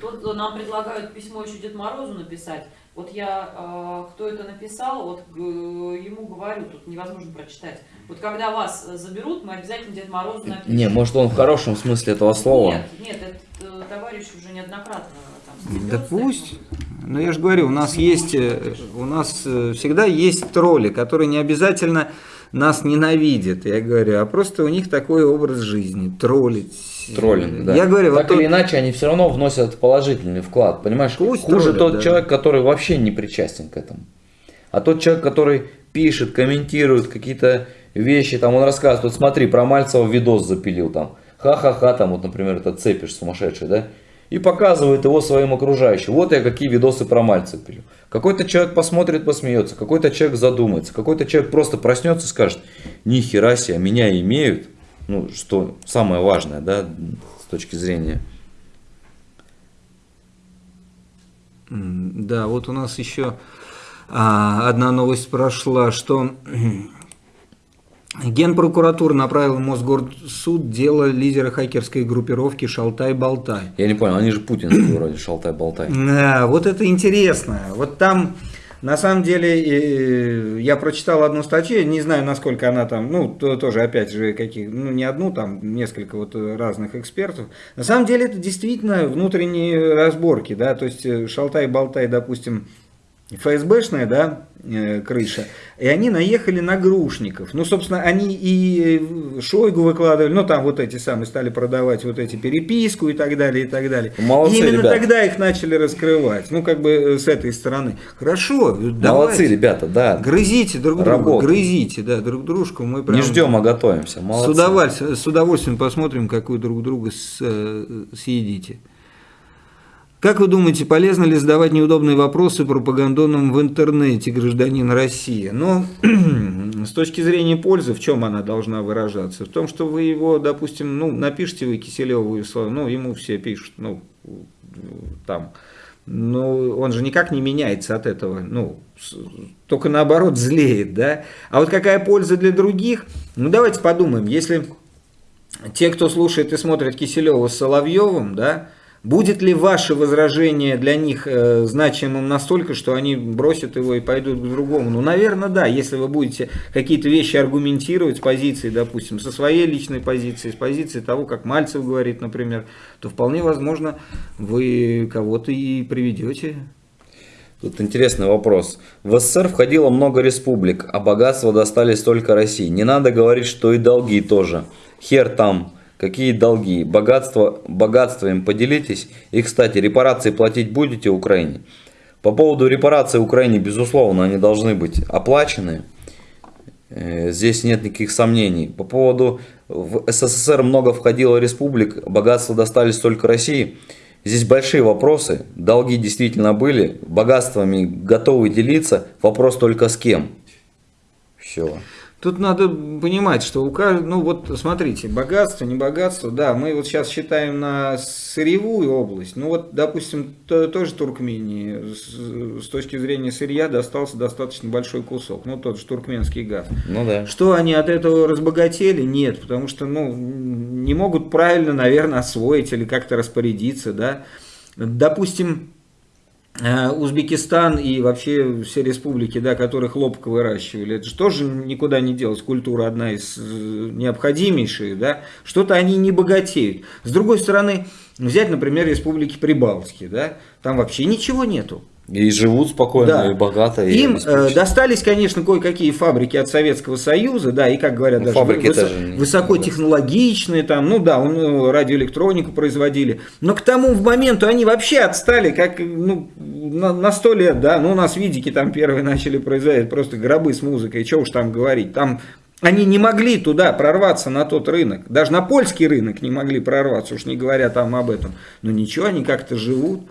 Тут нам предлагают письмо еще Дед Морозу написать. Вот я, э, кто это написал, вот ему говорю, тут невозможно прочитать. Вот когда вас э, заберут, мы обязательно Дед Морозу напишем. Не, может он в хорошем смысле этого слова. Нет, нет, этот э, товарищ уже неоднократно там Да пусть. Но я же говорю, у нас есть, э, у нас всегда есть тролли, которые не обязательно нас ненавидят, я говорю, а просто у них такой образ жизни, троллить. Троллинг, да. Я говорю, вот так тот- или иначе, они все равно вносят положительный вклад, понимаешь? Пусть Хуже троллят, тот да. человек, который вообще не причастен к этому. А тот человек, который пишет, комментирует какие-то вещи, там он рассказывает, вот смотри, про Мальцева видос запилил там, ха-ха-ха, там вот, например, этот цепиш сумасшедший, да, и показывает его своим окружающим. Вот я какие видосы про Мальцева пилю. Какой-то человек посмотрит, посмеется, какой-то человек задумается, какой-то человек просто проснется и скажет, ни хера себе, меня имеют, ну, что самое важное, да, с точки зрения. Да, вот у нас еще а, одна новость прошла, что Генпрокуратура направила в Мосгорсуд дело лидера хакерской группировки Шалтай-Болтай. Я не понял, они же путинские вроде, шалтай-болтай. Да, вот это интересно. Вот там, на самом деле, я прочитал одну статью, не знаю, насколько она там, ну, то- тоже, опять же, каких, ну, не одну, там, несколько вот разных экспертов. На самом деле, это действительно внутренние разборки, да, то есть э, Шалтай-Болтай, допустим, ФСБшная, да, э, крыша, и они наехали на грушников. Ну, собственно, они и э, Шойгу выкладывали, ну, там вот эти самые стали продавать вот эти переписку и так далее, и так далее. Молодцы, и именно ребята. тогда их начали раскрывать. Ну, как бы э, с этой стороны. Хорошо, Молодцы, давайте. ребята, да. Грызите друг друга, Работаем. грызите, да, друг дружку. Мы прям Не ждем, а готовимся. с Молодцы. удовольствием, с удовольствием посмотрим, как вы друг друга с- съедите. Как вы думаете, полезно ли задавать неудобные вопросы пропагандонным в интернете гражданин России? Ну, с точки зрения пользы, в чем она должна выражаться? В том, что вы его, допустим, ну, напишите вы Киселеву, ну, ему все пишут, ну, там, ну, он же никак не меняется от этого, ну, только наоборот злеет, да? А вот какая польза для других? Ну, давайте подумаем, если те, кто слушает и смотрит Киселева с Соловьевым, да, Будет ли ваше возражение для них э, значимым настолько, что они бросят его и пойдут к другому? Ну, наверное, да. Если вы будете какие-то вещи аргументировать с позиции, допустим, со своей личной позиции, с позиции того, как Мальцев говорит, например, то вполне возможно вы кого-то и приведете. Тут интересный вопрос. В СССР входило много республик, а богатства достались только России. Не надо говорить, что и долги тоже. Хер там. Какие долги? Богатство, богатство им поделитесь. И, кстати, репарации платить будете Украине? По поводу репараций Украине, безусловно, они должны быть оплачены. Э, здесь нет никаких сомнений. По поводу в СССР много входило республик, богатства достались только России. Здесь большие вопросы. Долги действительно были, богатствами готовы делиться. Вопрос только с кем. Все. Тут надо понимать, что у каждого, ну вот смотрите, богатство, не богатство, да, мы вот сейчас считаем на сырьевую область, ну вот, допустим, то, тоже Туркмении с, с точки зрения сырья достался достаточно большой кусок, ну тот же туркменский газ. Ну да. Что они от этого разбогатели? Нет, потому что, ну, не могут правильно, наверное, освоить или как-то распорядиться, да. Допустим, Узбекистан и вообще все республики, да, которые хлопок выращивали, это же тоже никуда не делось. Культура одна из э, необходимейших, да. Что-то они не богатеют. С другой стороны, взять, например, республики Прибалтики, да, там вообще ничего нету. И живут спокойно, да. и богато. И Им э, достались, конечно, кое-какие фабрики от Советского Союза, да, и, как говорят, ну, даже выс даже высокотехнологичные, там, ну да, он, э, радиоэлектронику производили. Но к тому в моменту они вообще отстали, как ну, на, 100 лет, да, ну у нас видики там первые начали производить, просто гробы с музыкой, что уж там говорить. Там они не могли туда прорваться на тот рынок, даже на польский рынок не могли прорваться, уж не говоря там об этом. Но ничего, они как-то живут.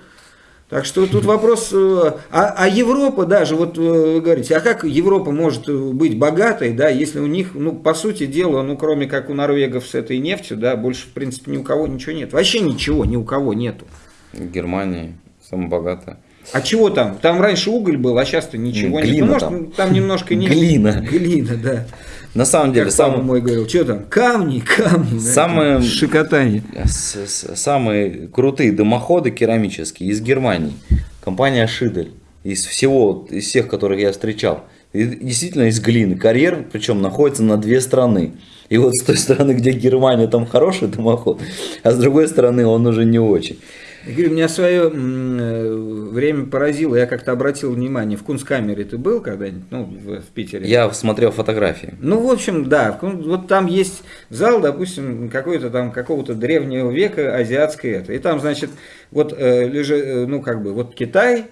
Так что тут вопрос, э, а, а Европа даже, вот э, вы говорите, а как Европа может быть богатой, да, если у них, ну, по сути дела, ну, кроме как у норвегов с этой нефтью, да, больше, в принципе, ни у кого ничего нет. Вообще ничего ни у кого нету. Германия самая богатая. А чего там? Там раньше уголь был, а сейчас-то ничего нет. Ну, может, там. там немножко не... Глина. Глина, да. На самом деле, как сам... мой говорил, что там, камни, камни, самые, да, шикотание. Самые крутые дымоходы керамические из Германии. Компания Шидель. Из всего, из всех, которых я встречал. И действительно из глины. Карьер, причем, находится на две страны. И вот с той стороны, где Германия, там хороший дымоход, а с другой стороны он уже не очень. Я говорю, меня свое э, время поразило. Я как-то обратил внимание, в Кунсткамере ты был когда-нибудь, ну, в, в Питере? Я смотрел фотографии. Ну, в общем, да. Вот там есть зал, допустим, какой-то там какого-то древнего века азиатской это. И там, значит, вот э, лежит, э, ну, как бы, вот Китай,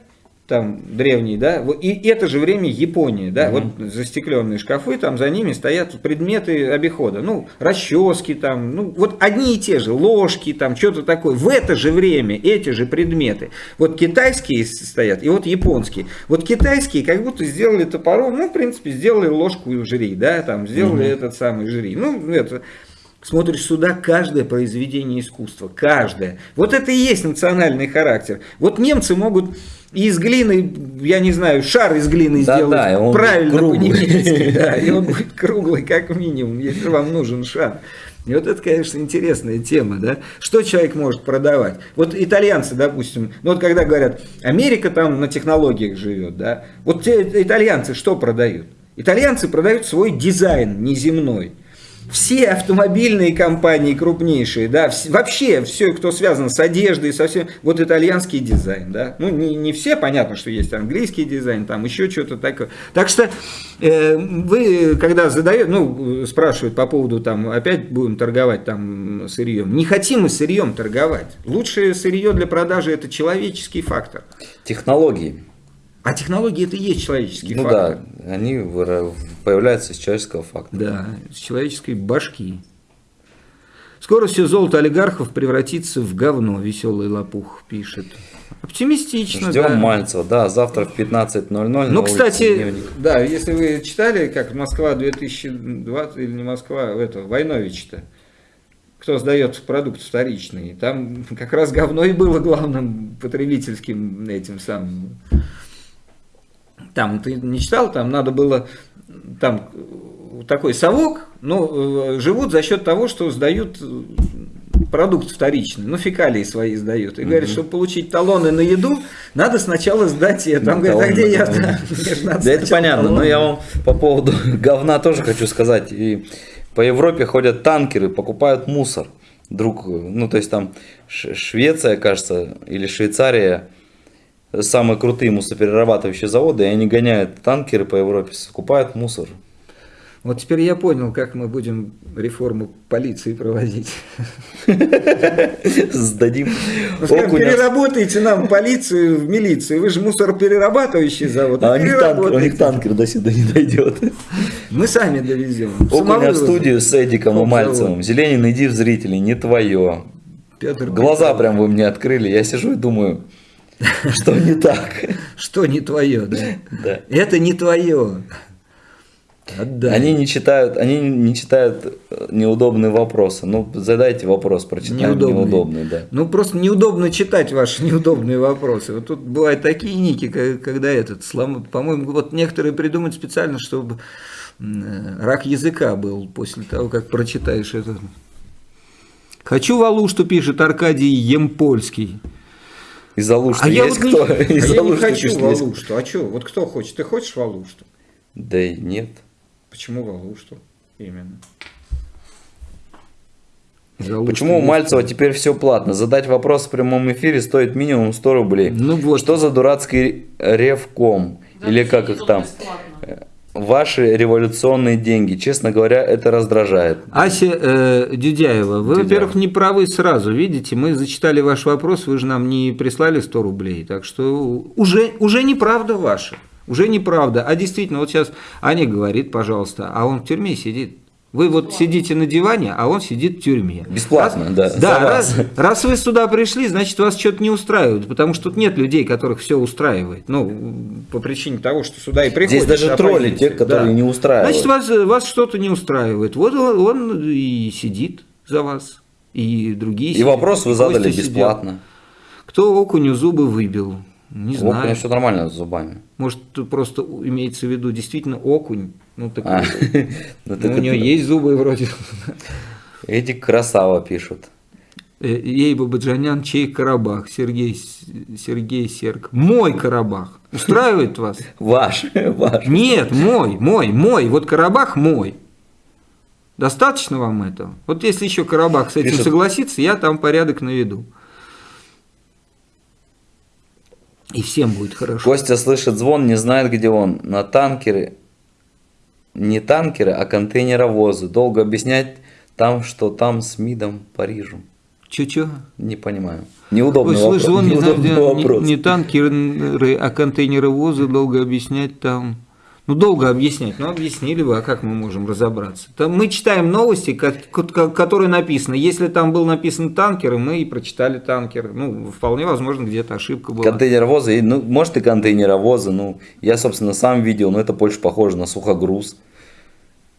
там древний, да, и это же время Японии, да, угу. вот застекленные шкафы, там за ними стоят предметы обихода, ну, расчески там, ну, вот одни и те же, ложки там, что-то такое. В это же время эти же предметы, вот китайские стоят и вот японские. Вот китайские как будто сделали топором, ну, в принципе, сделали ложку жри, да, там, сделали угу. этот самый жри, ну, это... Смотришь сюда, каждое произведение искусства, каждое. Вот это и есть национальный характер. Вот немцы могут из глины, я не знаю, шар из глины да, сделать да, он правильно по-немецки, да, и он будет круглый как минимум, если вам нужен шар. И вот это, конечно, интересная тема, да? Что человек может продавать? Вот итальянцы, допустим, ну вот когда говорят, Америка там на технологиях живет, да? Вот те итальянцы что продают? Итальянцы продают свой дизайн неземной все автомобильные компании крупнейшие, да, вообще все, кто связан с одеждой, со всем, вот итальянский дизайн, да, ну не, не все, понятно, что есть английский дизайн, там еще что-то такое. Так что э, вы, когда задают, ну, спрашивают по поводу, там, опять будем торговать там сырьем, не хотим мы сырьем торговать. Лучшее сырье для продажи это человеческий фактор. Технологии. А технологии это и есть человеческий ну фактор. да, они появляются из человеческого фактора. Да, из человеческой башки. Скоро все золото олигархов превратится в говно, веселый лопух пишет. Оптимистично, Ждем да. Мальцева, да, завтра в 15.00 Ну, кстати, да, если вы читали, как Москва 2020, или не Москва, это, Войнович-то, кто сдает продукт вторичный, там как раз говно и было главным потребительским этим самым там, ты не читал, там надо было, там такой совок, но э, живут за счет того, что сдают продукт вторичный, ну фекалии свои сдают, и говорит, чтобы получить талоны на еду, надо сначала сдать это. Он говорит, а где я? Да, да это понятно, но я вам по поводу говна тоже хочу сказать. И по Европе ходят танкеры, покупают мусор. Друг, ну то есть там Швеция, кажется, или Швейцария, самые крутые мусоперерабатывающие заводы, и они гоняют танкеры по Европе, скупают мусор. Вот теперь я понял, как мы будем реформу полиции проводить. Сдадим. Переработайте нам полицию в милицию. Вы же мусороперерабатывающий завод. А у них, танкер, до сюда не дойдет. Мы сами довезем. Окуня в студию с Эдиком и Мальцевым. Зеленин, иди в зрителей, не твое. Глаза прям вы мне открыли. Я сижу и думаю, что не так. Что не твое, да? Да. Это не твое. Отдай. Они не читают, они не читают э, неудобные вопросы. Ну, задайте вопрос, прочитаем неудобный. неудобный, да. Ну, просто неудобно читать ваши неудобные вопросы. Вот тут бывают такие ники, когда этот, слом... по-моему, вот некоторые придумают специально, чтобы э, рак языка был после того, как прочитаешь это. Хочу валу, что пишет Аркадий Емпольский. Из Алушты а есть я кто? Вот не, а я не хочу Валушту. А что? Вот кто хочет? Ты хочешь Валушту? Да и нет. Почему Галушту именно? Галушту Почему у Мальцева теперь все платно? Задать вопрос в прямом эфире стоит минимум 100 рублей. Ну вот. Что за дурацкий ревком? Да, Или как их там? Бесплатно. Ваши революционные деньги, честно говоря, это раздражает. Ася э, Дюдяева, вы, во-первых, не правы сразу, видите, мы зачитали ваш вопрос, вы же нам не прислали 100 рублей, так что уже, уже неправда ваша. Уже неправда. А действительно, вот сейчас Аня говорит, пожалуйста, а он в тюрьме сидит. Вы вот сидите на диване, а он сидит в тюрьме. Бесплатно, раз, да. Да, раз, раз вы сюда пришли, значит, вас что-то не устраивает, потому что тут нет людей, которых все устраивает. Ну, по причине того, что сюда и приходят. Здесь даже тролли, те, которые да. не устраивают. Значит, вас, вас что-то не устраивает. Вот он, он и сидит за вас, и другие И сидят, вопрос вы задали бесплатно. Сидят. Кто окуню зубы выбил? Не знаю. Окунь все нормально с зубами. Может, просто имеется в виду действительно окунь. Ну, так, а, ну, ну, у него есть зубы вроде. Эти красава пишут. Э, ей Бабаджанян, чей Карабах? Сергей, Сергей Серг. Мой Карабах. Устраивает вас? Ваш, ваш. Нет, мой, мой, мой. Вот Карабах мой. Достаточно вам этого? Вот если еще Карабах с этим Пишет. согласится, я там порядок наведу. И всем будет хорошо. Костя слышит звон, не знает, где он. На танкеры, не танкеры, а контейнеровозы. Долго объяснять там, что там с МИДом Парижу. Чё-чё? Не понимаю. Неудобный Ой, вопрос. Слышь, не, вопрос. Не, не танкеры, а контейнеровозы. Долго объяснять там... Ну, долго объяснять, но объяснили бы, а как мы можем разобраться? Там мы читаем новости, которые написаны. Если там был написан танкер, мы и прочитали танкер. Ну, вполне возможно, где-то ошибка была. Контейнеровозы, ну, может и контейнеровозы, ну, я, собственно, сам видел, но это больше похоже на сухогруз.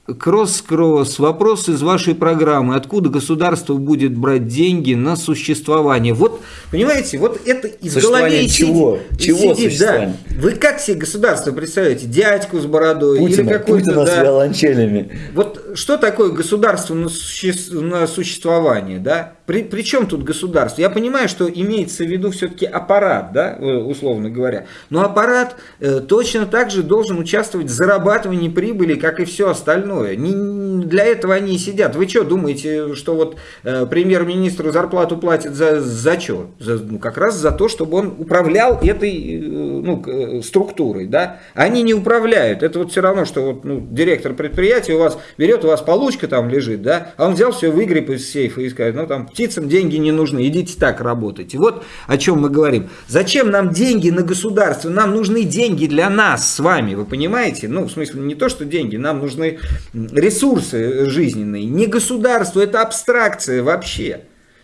Кросс-кросс. Вопрос из вашей программы. Откуда государство будет брать деньги на существование? Вот, понимаете, вот это из головы чего? Сидит, чего сидит, да. Вы как себе государство представляете? Дядьку с бородой? Путина, или Путина да, с виолончелями. Вот что такое государство на, суще, на существование? Да? При, при чем тут государство? Я понимаю, что имеется в виду все-таки аппарат, да, э, условно говоря. Но аппарат э, точно так же должен участвовать в зарабатывании прибыли, как и все остальное. Не, для этого они и сидят. Вы что, думаете, что вот э, премьер-министру зарплату платят за, за что? За, ну, как раз за то, чтобы он управлял этой э, ну, э, структурой. Да? Они не управляют. Это вот все равно, что вот, ну, директор предприятия у вас берет, у вас получка там лежит, да, а он взял все, выгреб из сейфа и сказал, ну там птицам деньги не нужны, идите так работайте. Вот о чем мы говорим. Зачем нам деньги на государство? Нам нужны деньги для нас с вами, вы понимаете? Ну, в смысле, не то, что деньги, нам нужны ресурсы жизненные. Не государство, это абстракция вообще.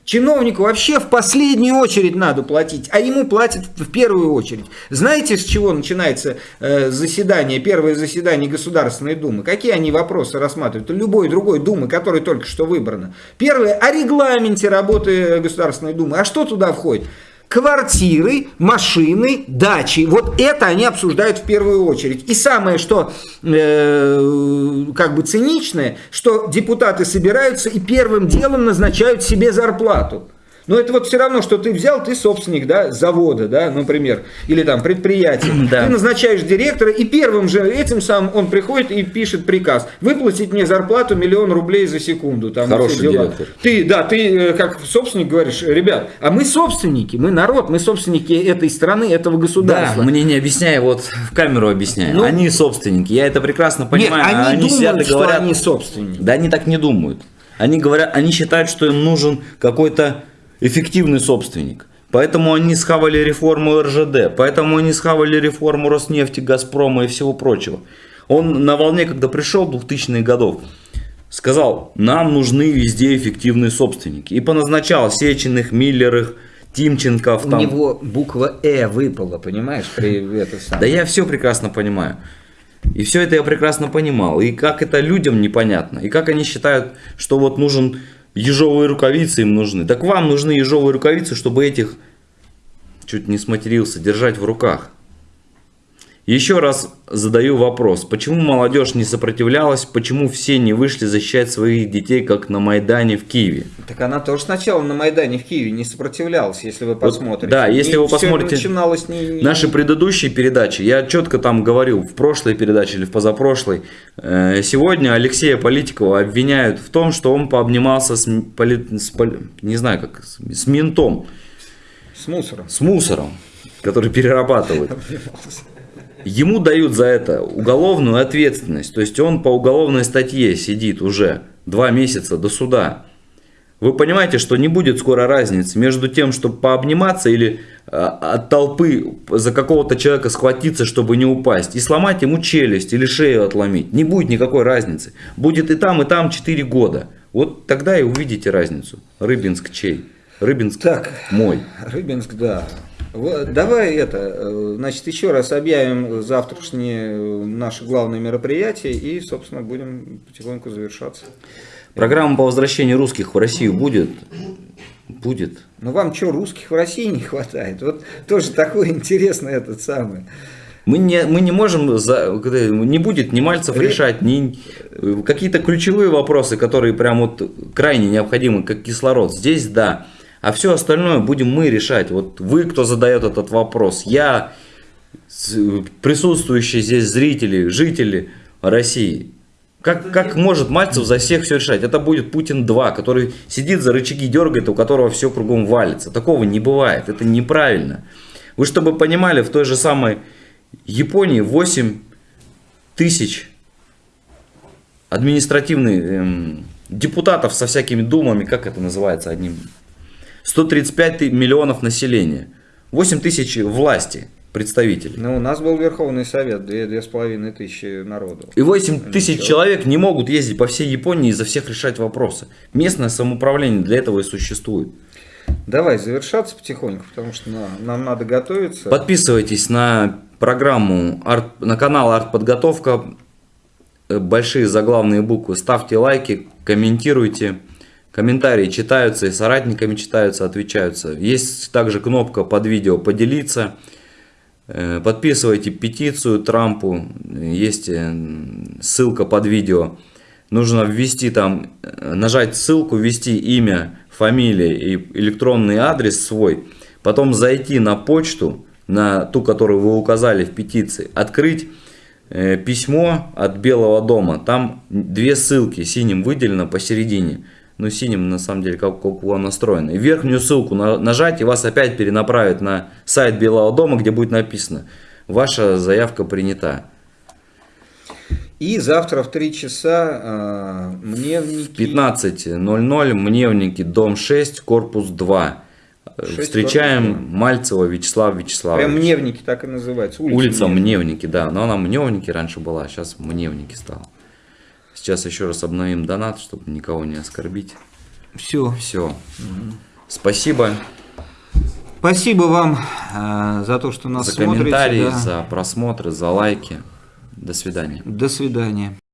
Чиновнику вообще в последнюю очередь надо платить, а ему платят в первую очередь. Знаете, с чего начинается э, заседание, первое заседание Государственной Думы? Какие они вопросы рассматривают? Любой другой Думы, которая только что выбрана. Первое, о регламенте работы Государственной Думы. А что туда входит? Квартиры, машины, дачи. Вот это они обсуждают в первую очередь. И самое, что э, как бы циничное, что депутаты собираются и первым делом назначают себе зарплату. Но это вот все равно, что ты взял, ты собственник да, завода, да, например, или там предприятия. Да. Ты назначаешь директора, и первым же этим самым он приходит и пишет приказ. Выплатить мне зарплату миллион рублей за секунду. Там, Хороший директор. Ты, да, ты э, как собственник говоришь, ребят, а мы собственники, мы народ, мы собственники этой страны, этого Да, государства. мне не объясняй, вот в камеру объясняй. Ну- они собственники, я это прекрасно Нет, понимаю. они, а думают, сидят и что говорят, они собственники. Да они так не думают. Они говорят, они считают, что им нужен какой-то эффективный собственник. Поэтому они схавали реформу РЖД, поэтому они схавали реформу Роснефти, Газпрома и всего прочего. Он на волне, когда пришел в 2000-х годов, сказал, нам нужны везде эффективные собственники. И поназначал Сеченых, Миллерых, Тимченков. У там. него буква «э» выпала, понимаешь, при это Да я все прекрасно понимаю. И все это я прекрасно понимал. И как это людям непонятно. И как они считают, что вот нужен ежовые рукавицы им нужны. Так вам нужны ежовые рукавицы, чтобы этих, чуть не сматерился, держать в руках. Еще раз задаю вопрос. Почему молодежь не сопротивлялась? Почему все не вышли защищать своих детей, как на Майдане в Киеве? Так она тоже сначала на Майдане в Киеве не сопротивлялась, если вы посмотрите. да, если И вы посмотрите начиналось не, Наши предыдущие передачи, я четко там говорил, в прошлой передаче или в позапрошлой, э, сегодня Алексея Политикова обвиняют в том, что он пообнимался с, поли- с поли- не знаю как, с, с ментом, с мусором. с мусором, который перерабатывает. Ему дают за это уголовную ответственность, то есть он по уголовной статье сидит уже два месяца до суда. Вы понимаете, что не будет скоро разницы между тем, чтобы пообниматься или э, от толпы за какого-то человека схватиться, чтобы не упасть, и сломать ему челюсть или шею отломить. Не будет никакой разницы. Будет и там, и там 4 года. Вот тогда и увидите разницу. Рыбинск чей? Рыбинск Так. мой. Рыбинск, да. Давай это, э, значит, еще раз объявим завтрашнее э, наше главное мероприятие и, собственно, будем потихоньку завершаться. Программа по возвращению русских в Россию будет? Будет. Ну вам что, русских в России не хватает? Вот тоже такой интересный этот самый. Мы не, мы не можем, за- не будет ни Мальцев Ре- решать, ни э, какие-то ключевые вопросы, которые прям вот крайне необходимы, как кислород. Здесь да. А все остальное будем мы решать. Вот вы, кто задает этот вопрос, я, присутствующие здесь зрители, жители России. Как, как может Мальцев за всех все решать? Это будет Путин 2, который сидит за рычаги, дергает, у которого все кругом валится. Такого не бывает, это неправильно. Вы чтобы понимали, в той же самой Японии 8 тысяч административных эм, депутатов со всякими думами, как это называется одним, 135 ты- миллионов населения, 8 тысяч власти представителей. Ну, у нас был Верховный Совет, две, две с половиной тысячи народу. И 8 тысяч человек не могут ездить по всей Японии и за всех решать вопросы. Местное самоуправление для этого и существует. Давай завершаться потихоньку, потому что на- нам надо готовиться. Подписывайтесь на программу, арт- на канал Артподготовка. Большие заглавные буквы. Ставьте лайки, комментируйте. Комментарии читаются и соратниками читаются, отвечаются. Есть также кнопка под видео «Поделиться». Э, Подписывайте петицию Трампу. Есть э, ссылка под видео. Нужно ввести там, э, нажать ссылку, ввести имя, фамилия и электронный адрес свой. Потом зайти на почту, на ту, которую вы указали в петиции. Открыть письмо от Белого дома. Там две ссылки синим выделено посередине. Ну, синим на самом деле, как, как у вас настроено. И верхнюю ссылку на- нажать, и вас опять перенаправит на сайт Белого дома, где будет написано «Ваша заявка принята». И завтра в 3 часа а, мне в В 15.00 Мневники, дом 6, корпус 2. Э, 6, Встречаем корпус 2. Мальцева Вячеслава Вячеславовича. Прям Мневники так и называется. Улица Мневники. Мневники, да. Но она Мневники раньше была, сейчас Мневники стала. Сейчас еще раз обновим донат, чтобы никого не оскорбить. Все. Все. Спасибо Спасибо вам а, за то, что нас за смотрите. комментарии, да. за просмотры, за лайки. До свидания. До свидания.